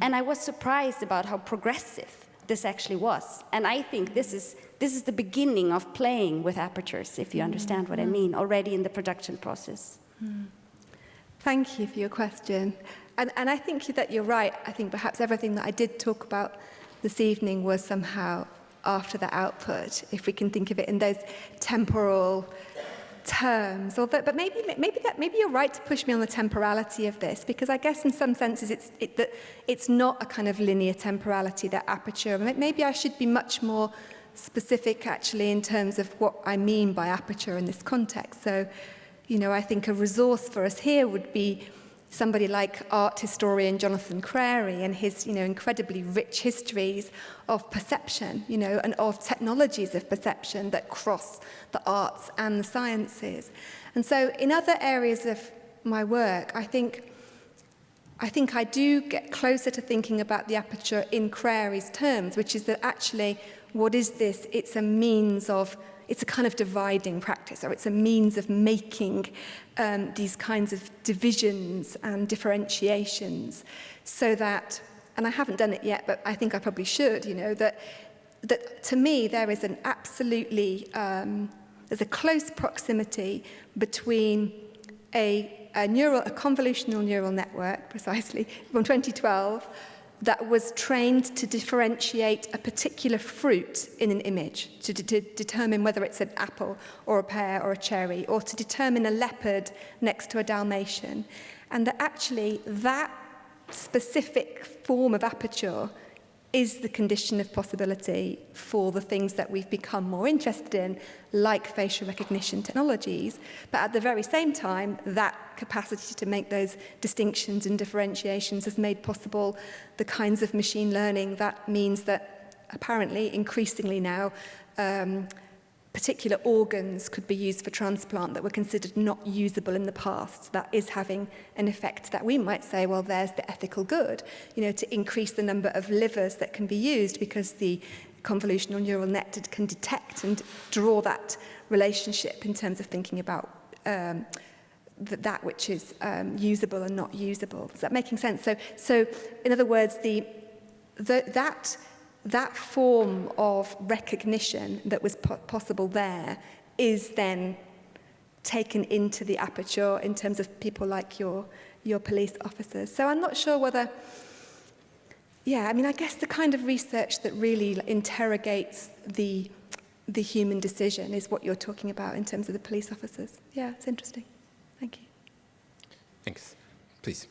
And I was surprised about how progressive this actually was. And I think this is, this is the beginning of playing with apertures, if you understand what I mm-hmm. mean, already in the production process. Mm-hmm. Thank you for your question. And, and I think that you're right. I think perhaps everything that I did talk about this evening was somehow after the output, if we can think of it in those temporal terms. Although, but maybe, maybe, that, maybe you're right to push me on the temporality of this, because I guess in some senses it's, it, that it's not a kind of linear temporality, that aperture. Maybe I should be much more specific, actually, in terms of what I mean by aperture in this context. So, you know, I think a resource for us here would be somebody like art historian Jonathan Crary and his you know, incredibly rich histories of perception you know, and of technologies of perception that cross the arts and the sciences. And so in other areas of my work, I think I think I do get closer to thinking about the aperture in Crary's terms, which is that actually, what is this? It's a means of it's a kind of dividing practice or it's a means of making um, these kinds of divisions and differentiations so that, and I haven't done it yet, but I think I probably should, you know, that, that to me there is an absolutely, um, there's a close proximity between a, a, neural, a convolutional neural network, precisely, from 2012, that was trained to differentiate a particular fruit in an image, to, to determine whether it's an apple or a pear or a cherry, or to determine a leopard next to a Dalmatian. And that actually that specific form of aperture is the condition of possibility for the things that we've become more interested in, like facial recognition technologies. But at the very same time, that capacity to make those distinctions and differentiations has made possible the kinds of machine learning that means that apparently increasingly now um, particular organs could be used for transplant that were considered not usable in the past. That is having an effect that we might say, well, there's the ethical good, you know, to increase the number of livers that can be used because the convolutional neural net can detect and draw that relationship in terms of thinking about um, th that which is um, usable and not usable. Is that making sense? So, so in other words, the, the, that that form of recognition that was po possible there is then taken into the aperture in terms of people like your, your police officers. So I'm not sure whether, yeah, I mean, I guess the kind of research that really interrogates the, the human decision is what you're talking about in terms of the police officers. Yeah, it's interesting. Thank you. Thanks. Please.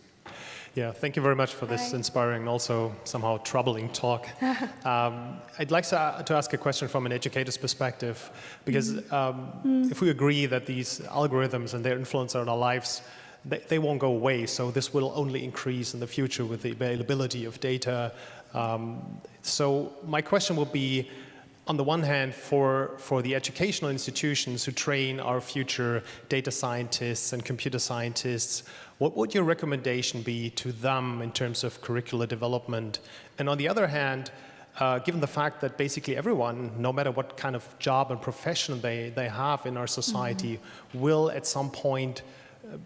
Yeah, thank you very much for this Hi. inspiring and also somehow troubling talk. um, I'd like to, to, ask a question from an educator's perspective, because mm. Um, mm. if we agree that these algorithms and their influence on our lives, they, they, won't go away, so this will only increase in the future with the availability of data. Um, so my question would be, on the one hand, for, for the educational institutions who train our future data scientists and computer scientists, what would your recommendation be to them in terms of curricular development? And on the other hand, uh, given the fact that basically everyone, no matter what kind of job and profession they, they have in our society, mm -hmm. will at some point, uh,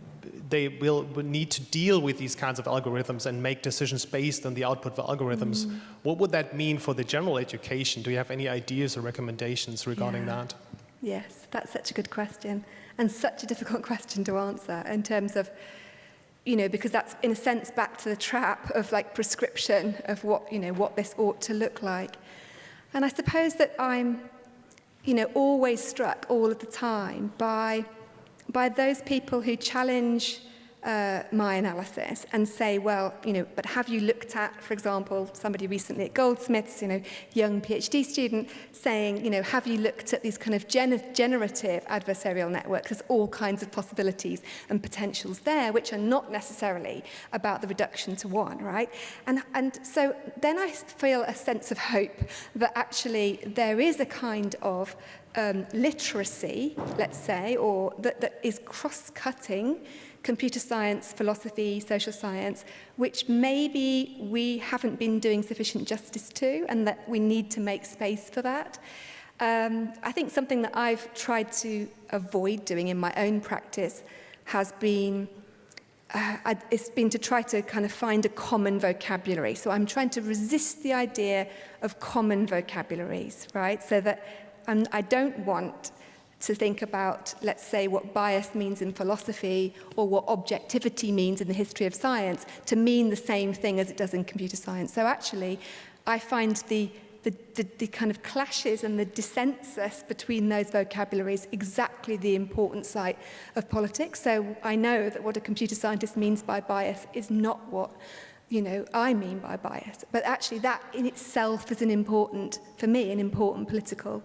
they will, will, need to deal with these kinds of algorithms and make decisions based on the output of algorithms. Mm -hmm. What would that mean for the general education? Do you have any ideas or recommendations regarding yeah. that? Yes, that's such a good question and such a difficult question to answer in terms of you know, because that's in a sense back to the trap of like prescription of what, you know, what this ought to look like. And I suppose that I'm, you know, always struck all of the time by, by those people who challenge uh, my analysis and say, well, you know, but have you looked at, for example, somebody recently at Goldsmiths, you know, young PhD student saying, you know, have you looked at these kind of gener generative adversarial networks? There's all kinds of possibilities and potentials there, which are not necessarily about the reduction to one, right? And, and so then I feel a sense of hope that actually there is a kind of um, literacy, let's say, or that, that is cross-cutting computer science, philosophy, social science, which maybe we haven't been doing sufficient justice to and that we need to make space for that. Um, I think something that I've tried to avoid doing in my own practice has been uh, it's been to try to kind of find a common vocabulary. So I'm trying to resist the idea of common vocabularies, right? So that um, I don't want to think about, let's say, what bias means in philosophy or what objectivity means in the history of science to mean the same thing as it does in computer science. So actually, I find the the, the, the kind of clashes and the dissensus between those vocabularies exactly the important site of politics. So I know that what a computer scientist means by bias is not what you know, I mean by bias. But actually that in itself is an important, for me, an important political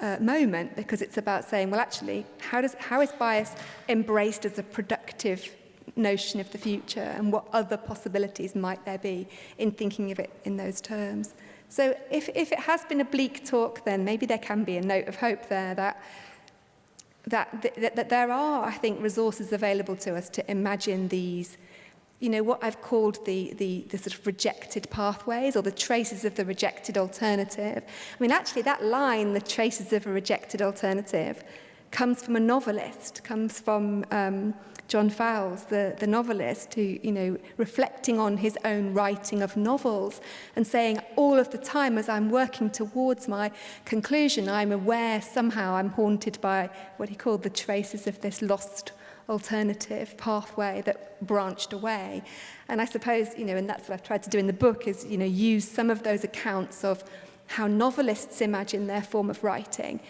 uh, moment because it's about saying, well, actually, how, does, how is bias embraced as a productive notion of the future and what other possibilities might there be in thinking of it in those terms? So if, if it has been a bleak talk, then maybe there can be a note of hope there that, that, that, that there are, I think, resources available to us to imagine these you know, what I've called the, the, the sort of rejected pathways or the traces of the rejected alternative. I mean, actually, that line, the traces of a rejected alternative, comes from a novelist, comes from um, John Fowles, the, the novelist, who, you know, reflecting on his own writing of novels and saying all of the time as I'm working towards my conclusion, I'm aware somehow I'm haunted by what he called the traces of this lost alternative pathway that branched away. And I suppose, you know, and that's what I've tried to do in the book is, you know, use some of those accounts of how novelists imagine their form of writing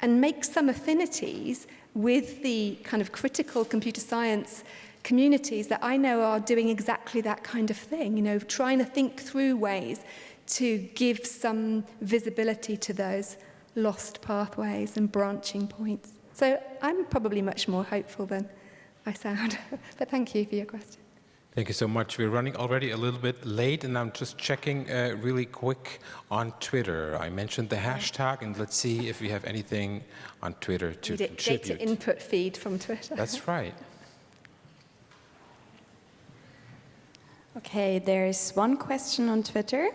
and make some affinities with the kind of critical computer science communities that I know are doing exactly that kind of thing, you know, trying to think through ways to give some visibility to those lost pathways and branching points. So I'm probably much more hopeful than I sound. but thank you for your question. Thank you so much. We're running already a little bit late, and I'm just checking uh, really quick on Twitter. I mentioned the hashtag, and let's see if we have anything on Twitter to Did contribute. data input feed from Twitter. That's right. Okay, there's one question on Twitter.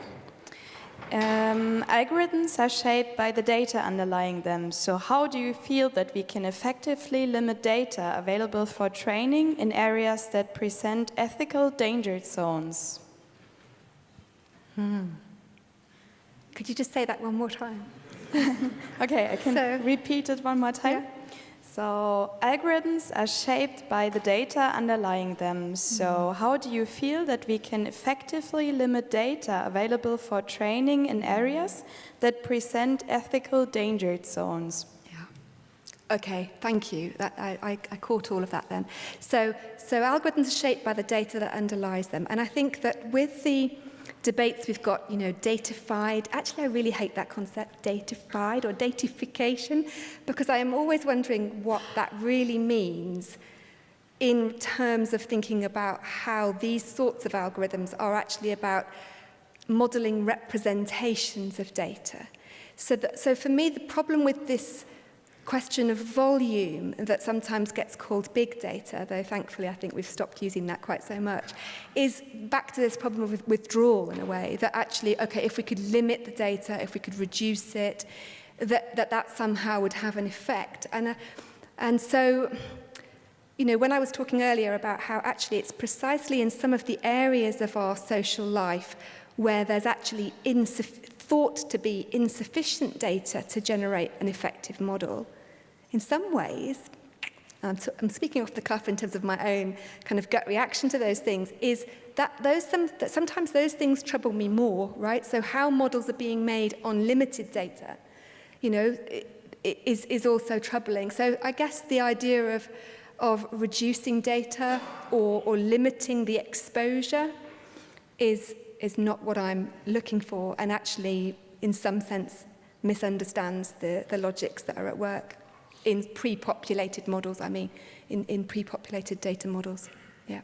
Um, algorithms are shaped by the data underlying them. So how do you feel that we can effectively limit data available for training in areas that present ethical danger zones? Hmm. Could you just say that one more time? okay, I can So- repeat it one more time. So algorithms are shaped by the data underlying them. So mm-hmm. how do you feel that we can effectively limit data available for training in areas that present ethical danger zones? Yeah. Okay, thank you. That, I, I, I caught all of that then. So, so algorithms are shaped by the data that underlies them. And I think that with the debates we've got, you know, datafied. Actually, I really hate that concept, datafied or datification, because I am always wondering what that really means in terms of thinking about how these sorts of algorithms are actually about modeling representations of data. So, that, so for me, the problem with this question of volume that sometimes gets called big data, though thankfully I think we've stopped using that quite so much, is back to this problem of withdrawal in a way, that actually, okay, if we could limit the data, if we could reduce it, that that, that somehow would have an effect. And, uh, and so, you know, when I was talking earlier about how actually it's precisely in some of the areas of our social life where there's actually insufficient thought to be insufficient data to generate an effective model. In some ways, I'm, I'm speaking off the cuff in terms of my own kind of gut reaction to those things, is that, those, some, that sometimes those things trouble me more, right? So how models are being made on limited data, you know, is, is also troubling. So I guess the idea of, of reducing data or, or limiting the exposure is, is not what I'm looking for and actually, in some sense, misunderstands the, the logics that are at work in pre-populated models, I mean, in, in pre-populated data models. Yeah.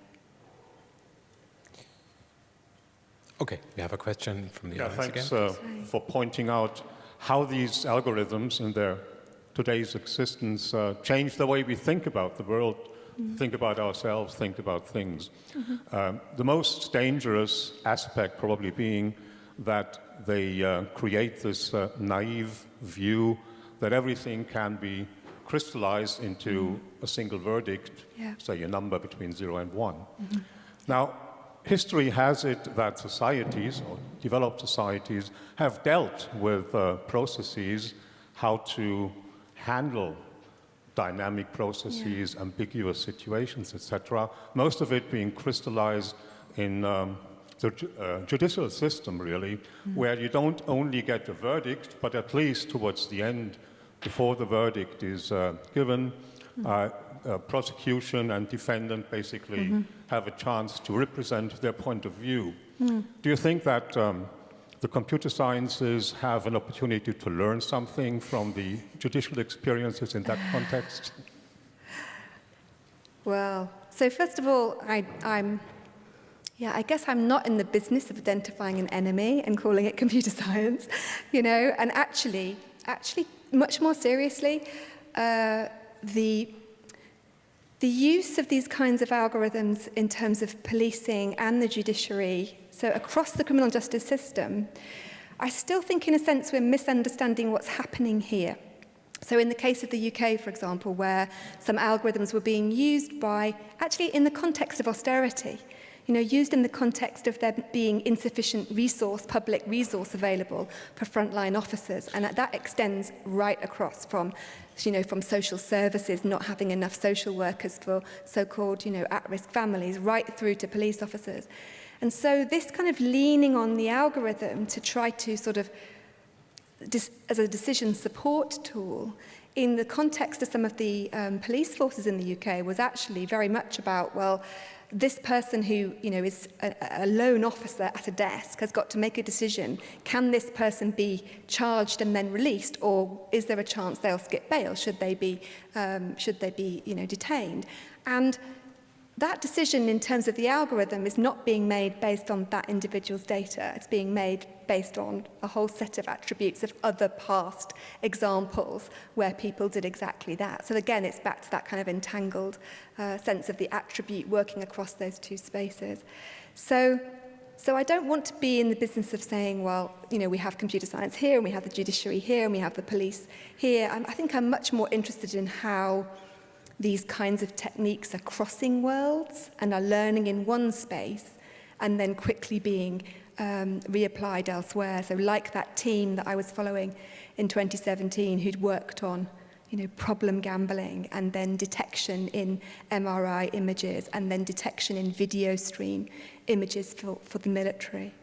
Okay, we have a question from the Yeah, audience thanks again. uh, for pointing out how these algorithms in their today's existence uh, change the way we think about the world, think about ourselves, think about things. Um, the most dangerous aspect probably being that they uh, create this uh, naive view that everything can be crystallized into a single verdict, Yeah. say a number between zero and one. Now, history has it that societies, or developed societies, have dealt with uh, processes, how to handle dynamic processes, ambiguous situations, etc. Most of it being crystallized in um, the ju- uh, judicial system, really, where you don't only get a verdict, but at least towards the end, before the verdict is uh, given, uh, uh, prosecution and defendant basically have a chance to represent their point of view. Do you think that um, the computer sciences have an opportunity to learn something from the judicial experiences in that context? Well, so first of all, I, I'm, yeah, I guess I'm not in the business of identifying an enemy and calling it computer science, you know, and actually, actually, much more seriously, uh, the the use of these kinds of algorithms in terms of policing and the judiciary, so across the criminal justice system, I still think in a sense we're misunderstanding what's happening here. So in the case of the UK, for example, where some algorithms were being used by, actually in the context of austerity, you know, used in the context of there being insufficient resource, public resource available for frontline officers. And that extends right across from, you know, from social services, not having enough social workers for so-called, you know, at-risk families, right through to police officers. And so this kind of leaning on the algorithm to try to sort of, as a decision support tool, in the context of some of the um, police forces in the UK was actually very much about, well, this person who you know is a, a lone officer at a desk has got to make a decision. Can this person be charged and then released or is there a chance they'll skip bail should they be um should they be you know detained? And That decision in terms of the algorithm is not being made based on that individual's data. It's being made based on a whole set of attributes of other past examples where people did exactly that. So again, it's back to that kind of entangled uh, sense of the attribute working across those two spaces. So So I don't want to be in the business of saying, well, you know, we have computer science here and we have the judiciary here and we have the police here. I'm, I think I'm much more interested in how these kinds of techniques are crossing worlds and are learning in one space and then quickly being um, reapplied elsewhere. So like that team that I was following in 2017 who'd worked on you know, problem gambling and then detection in MRI images and then detection in video stream images for, for the military.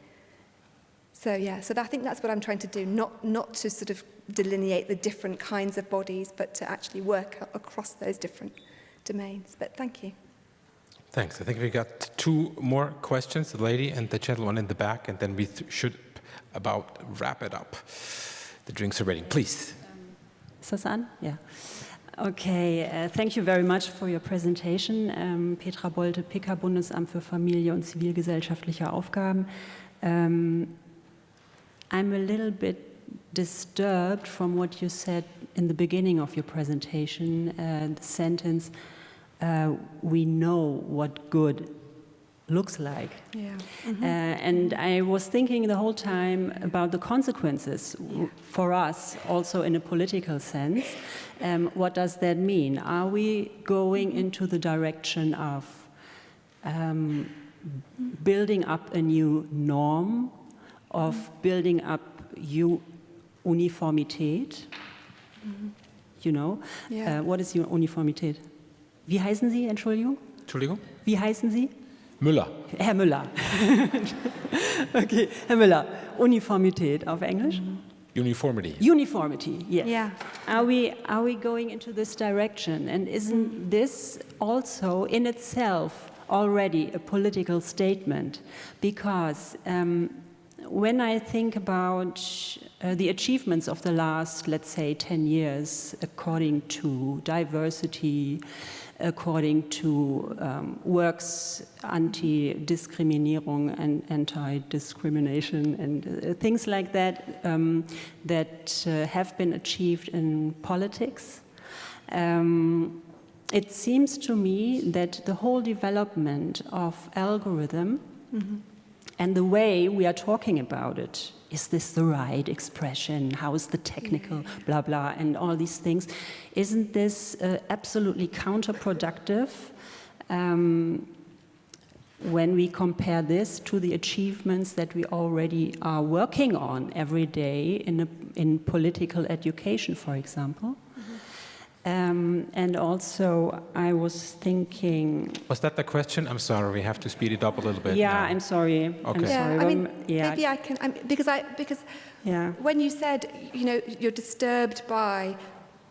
So yeah, so I think that's what I'm trying to do, not, not to sort of delineate the different kinds of bodies, but to actually work across those different domains. But thank you. Thanks. I think we've got two more questions, the lady and the gentleman in the back, and then we th should about wrap it up. The drinks are ready. Please. Is this on? Yeah. Okay, uh, thank you very much for your presentation. Um, Petra Bolte, PK Bundesamt für Familie und zivilgesellschaftliche Aufgaben. Um, I'm a little bit disturbed from what you said in the beginning of your presentation, uh, the sentence, uh, we know what good looks like. Yeah. Mm -hmm. uh, and I was thinking the whole time about the consequences yeah. for us, also in a political sense. Um, what does that mean? Are we going into the direction of um, building up a new norm of building up Uniformität. Mhm. You know, yeah. uh, what is Uniformität? Wie heißen Sie, Entschuldigung? Entschuldigung? Wie heißen Sie? Müller. Herr Müller. okay, Herr Müller. Uniformität auf Englisch? Uniformity. Uniformity, yes. Yeah. Are we, are we going into this direction? And isn't this also in itself already a political statement? Because um, when I think about uh, the achievements of the last, let's say, 10 years, according to diversity, according to um, works anti-discriminierung and anti-discrimination and uh, things like that um, that uh, have been achieved in politics. Um, it seems to me that the whole development of algorithm mm -hmm and the way we are talking about it. Is this the right expression? How is the technical blah blah and all these things? Isn't this uh, absolutely counterproductive um, when we compare this to the achievements that we already are working on every day in, a, in political education, for example? Um, and also, I was thinking. Was that the question? I'm sorry, we have to speed it up a little bit. Yeah, now. I'm sorry. Okay. I'm yeah, sorry. I mean, yeah. maybe I can, I'm, because I because yeah. when you said, you know, you're disturbed by,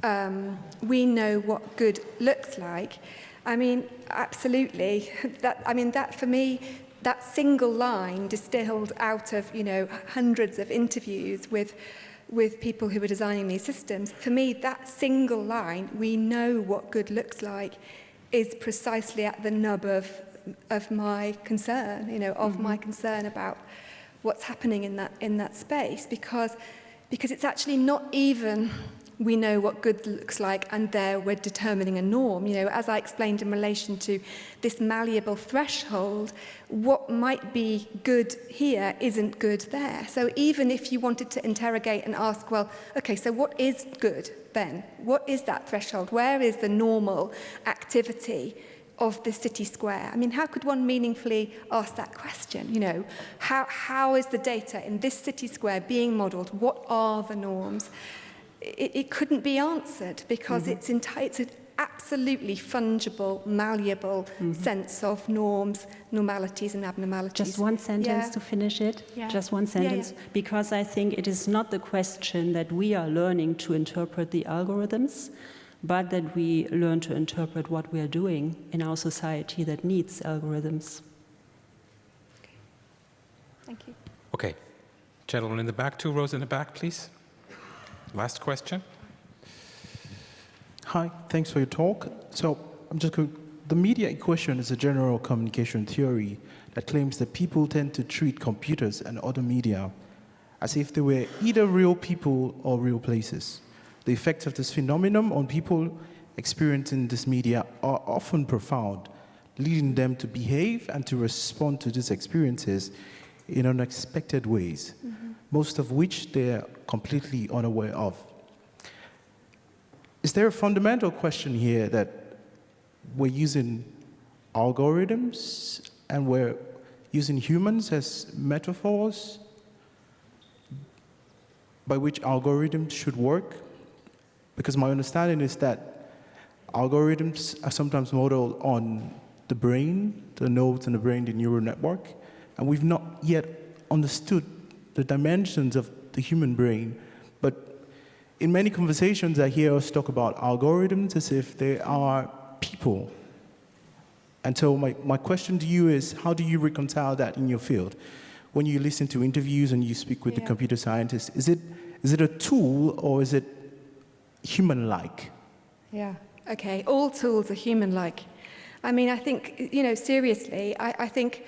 um, we know what good looks like. I mean, absolutely. That I mean, that for me, that single line distilled out of you know hundreds of interviews with with people who are designing these systems, for me, that single line, we know what good looks like, is precisely at the nub of, of my concern, you know, of mm -hmm. my mm-hmm. concern about what's happening in that, in that space, because, because it's actually not even we know what good looks like and there we're determining a norm. You know, as I explained in relation to this malleable threshold, what might be good here isn't good there. So even if you wanted to interrogate and ask, well, okay, so what is good then? What is that threshold? Where is the normal activity? of the city square? I mean, how could one meaningfully ask that question? You know, how, how is the data in this city square being modelled? What are the norms? It, it couldn't be answered because mm -hmm. it's, it's an absolutely fungible, malleable mm -hmm. sense of norms, normalities and abnormalities. Just one sentence yeah. to finish it. Yeah. Just one sentence. Yeah, because I think it is not the question that we are learning to interpret the algorithms, but that we learn to interpret what we are doing in our society that needs algorithms. Okay. Thank you. Okay. Gentlemen in the back, two rows in the back, please. Last question. Hi, thanks for your talk. So I'm just going, the media equation is a general communication theory that claims that people tend to treat computers and other media as if they were either real people or real places. The effects of this phenomenon on people experiencing this media are often profound, leading them to behave and to respond to these experiences in unexpected ways, mm -hmm. Most of which they're completely unaware of. Is there a fundamental question here that we're using algorithms and we're using humans as metaphors by which algorithms should work? Because my understanding is that algorithms are sometimes modeled on the brain, the nodes in the brain, the neural network, and we've not yet understood the dimensions of the human brain. But in many conversations, I hear us talk about algorithms as if they are people. And so my, my question to you is, how do you reconcile that in your field? When you listen to interviews and you speak with yeah. the computer scientists, is it, is it a tool or is it human-like. Yeah, okay. All tools are human-like. I mean, I think, you know, seriously, I, I think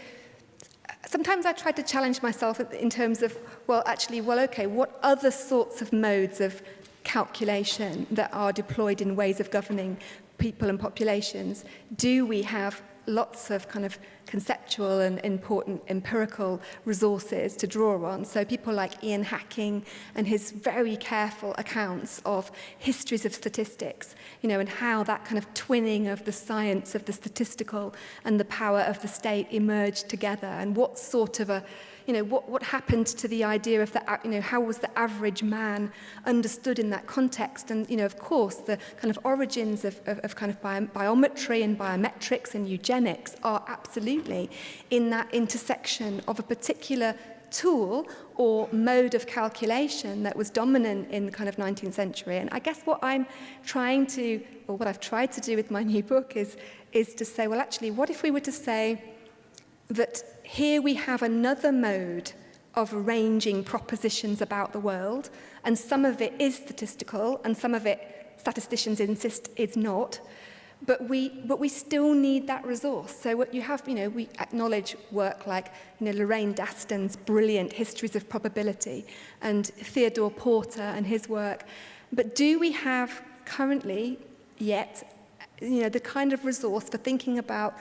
sometimes I tried to challenge myself in terms of, well, actually, well, okay, what other sorts of modes of calculation that are deployed in ways of governing people and populations do we have lots of kind of conceptual and important empirical resources to draw on. So people like Ian Hacking and his very careful accounts of histories of statistics, you know, and how that kind of twinning of the science of the statistical and the power of the state emerged together and what sort of a you know, what, what happened to the idea of the, you know, how was the average man understood in that context? And, you know, of course, the kind of origins of, of, of kind of bi biometry and biometrics and eugenics are absolutely in that intersection of a particular tool or mode of calculation that was dominant in the kind of 19th century. And I guess what I'm trying to, or what I've tried to do with my new book is, is to say, well, actually, what if we were to say, that here we have another mode of arranging propositions about the world, and some of it is statistical, and some of it statisticians insist is not. But we, but we still need that resource. So what you have, you know, we acknowledge work like, you know, Lorraine Daston's brilliant Histories of Probability and Theodore Porter and his work. But do we have currently yet, you know, the kind of resource for thinking about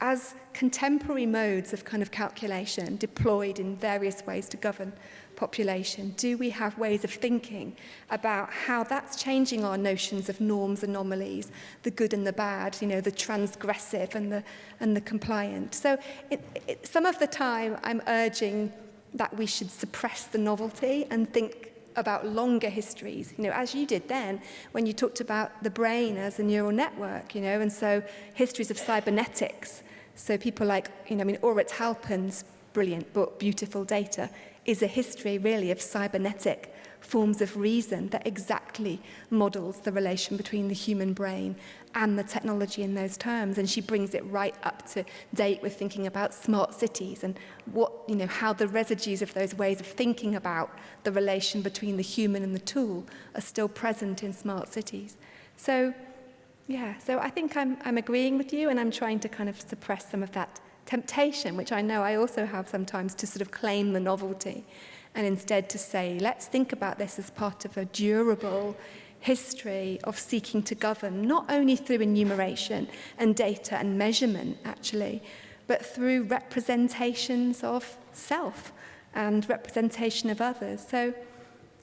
as contemporary modes of kind of calculation deployed in various ways to govern population, do we have ways of thinking about how that's changing our notions of norms, anomalies, the good and the bad, you know, the transgressive and the, and the compliant. So it, it, some of the time I'm urging that we should suppress the novelty and think about longer histories, you know, as you did then when you talked about the brain as a neural network, you know, and so histories of cybernetics. So people like, you know, I mean, Orit Halpin's brilliant book, Beautiful Data, is a history really of cybernetic forms of reason that exactly models the relation between the human brain and the technology in those terms. And she brings it right up to date with thinking about smart cities and what, you know, how the residues of those ways of thinking about the relation between the human and the tool are still present in smart cities. So, yeah, so I think I'm, I'm agreeing with you and I'm trying to kind of suppress some of that temptation, which I know I also have sometimes to sort of claim the novelty and instead to say, let's think about this as part of a durable history of seeking to govern, not only through enumeration and data and measurement, actually, but through representations of self and representation of others. So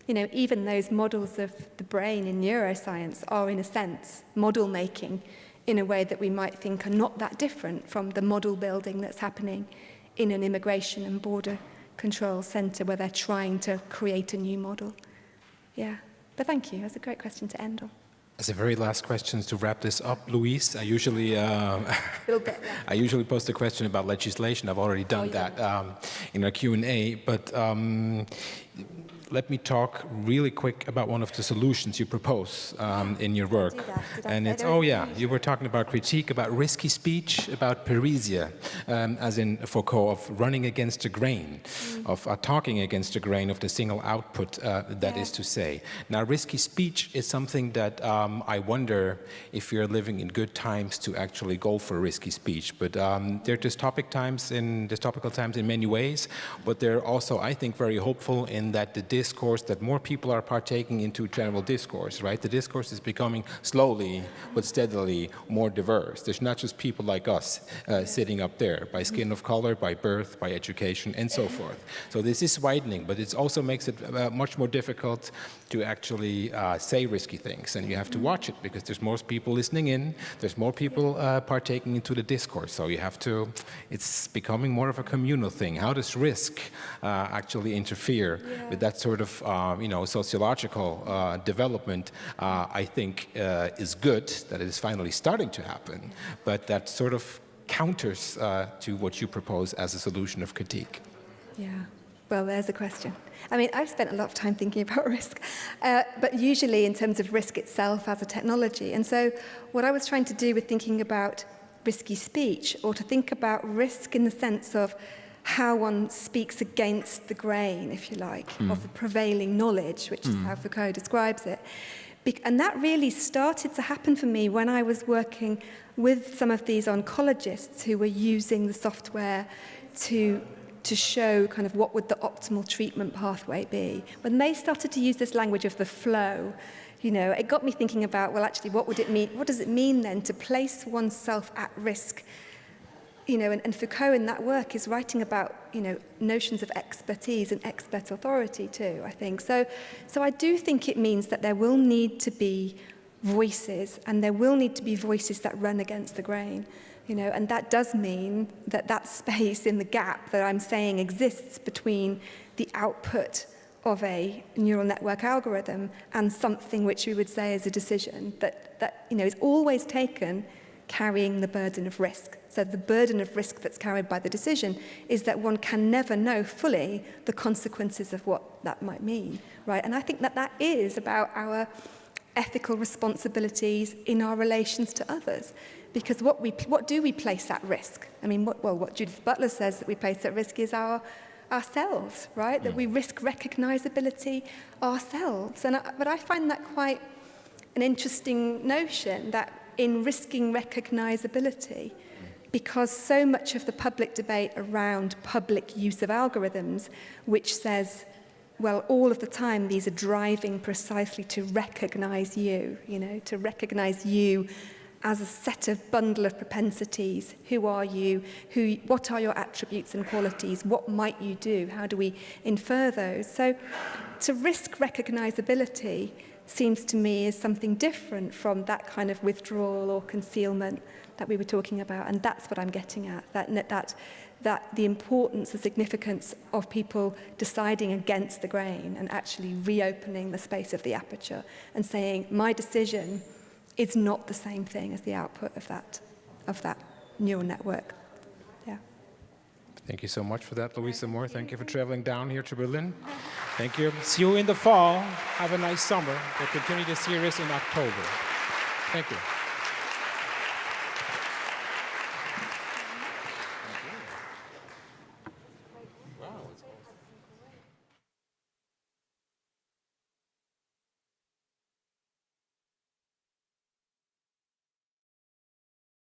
you know, even those models of the brain in neuroscience are, in a sense, model making in a way that we might think are not that different from the model building that's happening in an immigration and border control centre where they're trying to create a new model. Yeah, but thank you. That's a great question to end on. As a very last question to wrap this up, Louise, I usually uh, I usually post a question about legislation. I've already done oh, that um, in our Q&A, but um, let me talk really quick about one of the solutions you propose um, in your work. And it's, oh yeah, you were talking about critique, about risky speech, about parrhesia, um, as in Foucault, of running against the grain, mm. of uh, talking against the grain of the single output, uh, That yeah. is to say. Now, risky speech is something that um, I wonder if you're living in good times to actually go for risky speech. But um, they're dystopic times, in dystopical times in many ways, but they're also, I think, very hopeful in that the discourse, that more people are partaking into general discourse, right? The discourse is becoming slowly but steadily more diverse. There's not just people like us uh, sitting up there by skin of color, by birth, by education, and so forth. So this is widening, but it also makes it uh, much more difficult to actually uh, say risky things. And you have to watch it because there's more people listening in, there's more people uh, partaking into the discourse. So you have to, it's becoming more of a communal thing. How does risk uh, actually interfere yeah. with that sort sort of, um, you know, sociological uh, development, uh, I think uh, is good, that it is finally starting to happen, but that sort of counters uh, to what you propose as a solution of critique. Yeah. Well, there's a question. I mean, I've spent a lot of time thinking about risk, uh, but usually in terms of risk itself as a technology. And so what I was trying to do with thinking about risky speech, or to think about risk in the sense of how one speaks against the grain, if you like, mm. of the prevailing knowledge, which mm. is how Foucault describes it. Be and that really started to happen for me when I was working with some of these oncologists who were using the software to to show kind of what would the optimal treatment pathway be. When they started to use this language of the flow, you know, it got me thinking about, well, actually, what would it mean? What does it mean then to place oneself at risk you know, and, and Foucault in that work is writing about, you know, notions of expertise and expert authority too, I think. So, so I do think it means that there will need to be voices and there will need to be voices that run against the grain. You know, and that does mean that that space in the gap that I'm saying exists between the output of a neural network algorithm and something which we would say is a decision that, that you know, is always taken carrying the burden of risk. So the burden of risk that's carried by the decision is that one can never know fully the consequences of what that might mean, right? And I think that that is about our ethical responsibilities in our relations to others. Because what, we, what do we place at risk? I mean, what, well, what Judith Butler says that we place at risk is our ourselves, right? Mm. That we risk recognizability ourselves. And I, but I find that quite an interesting notion that in risking recognizability, because so much of the public debate around public use of algorithms, which says, well, all of the time these are driving precisely to recognize you, you know, to recognize you as a set of bundle of propensities. Who are you? Who, what are your attributes and qualities? What might you do? How do we infer those? So to risk recognizability seems to me is something different from that kind of withdrawal or concealment. That we were talking about. And that's what I'm getting at, that, that, that the importance, the significance of people deciding against the grain and actually reopening the space of the aperture and saying, my decision is not the same thing as the output of that, of that neural network. Yeah. Thank you so much for that, Louise Amoore. Thank you for traveling down here to Berlin. Thank you. See you in the fall. Have a nice summer. We'll continue the series in October. Thank you.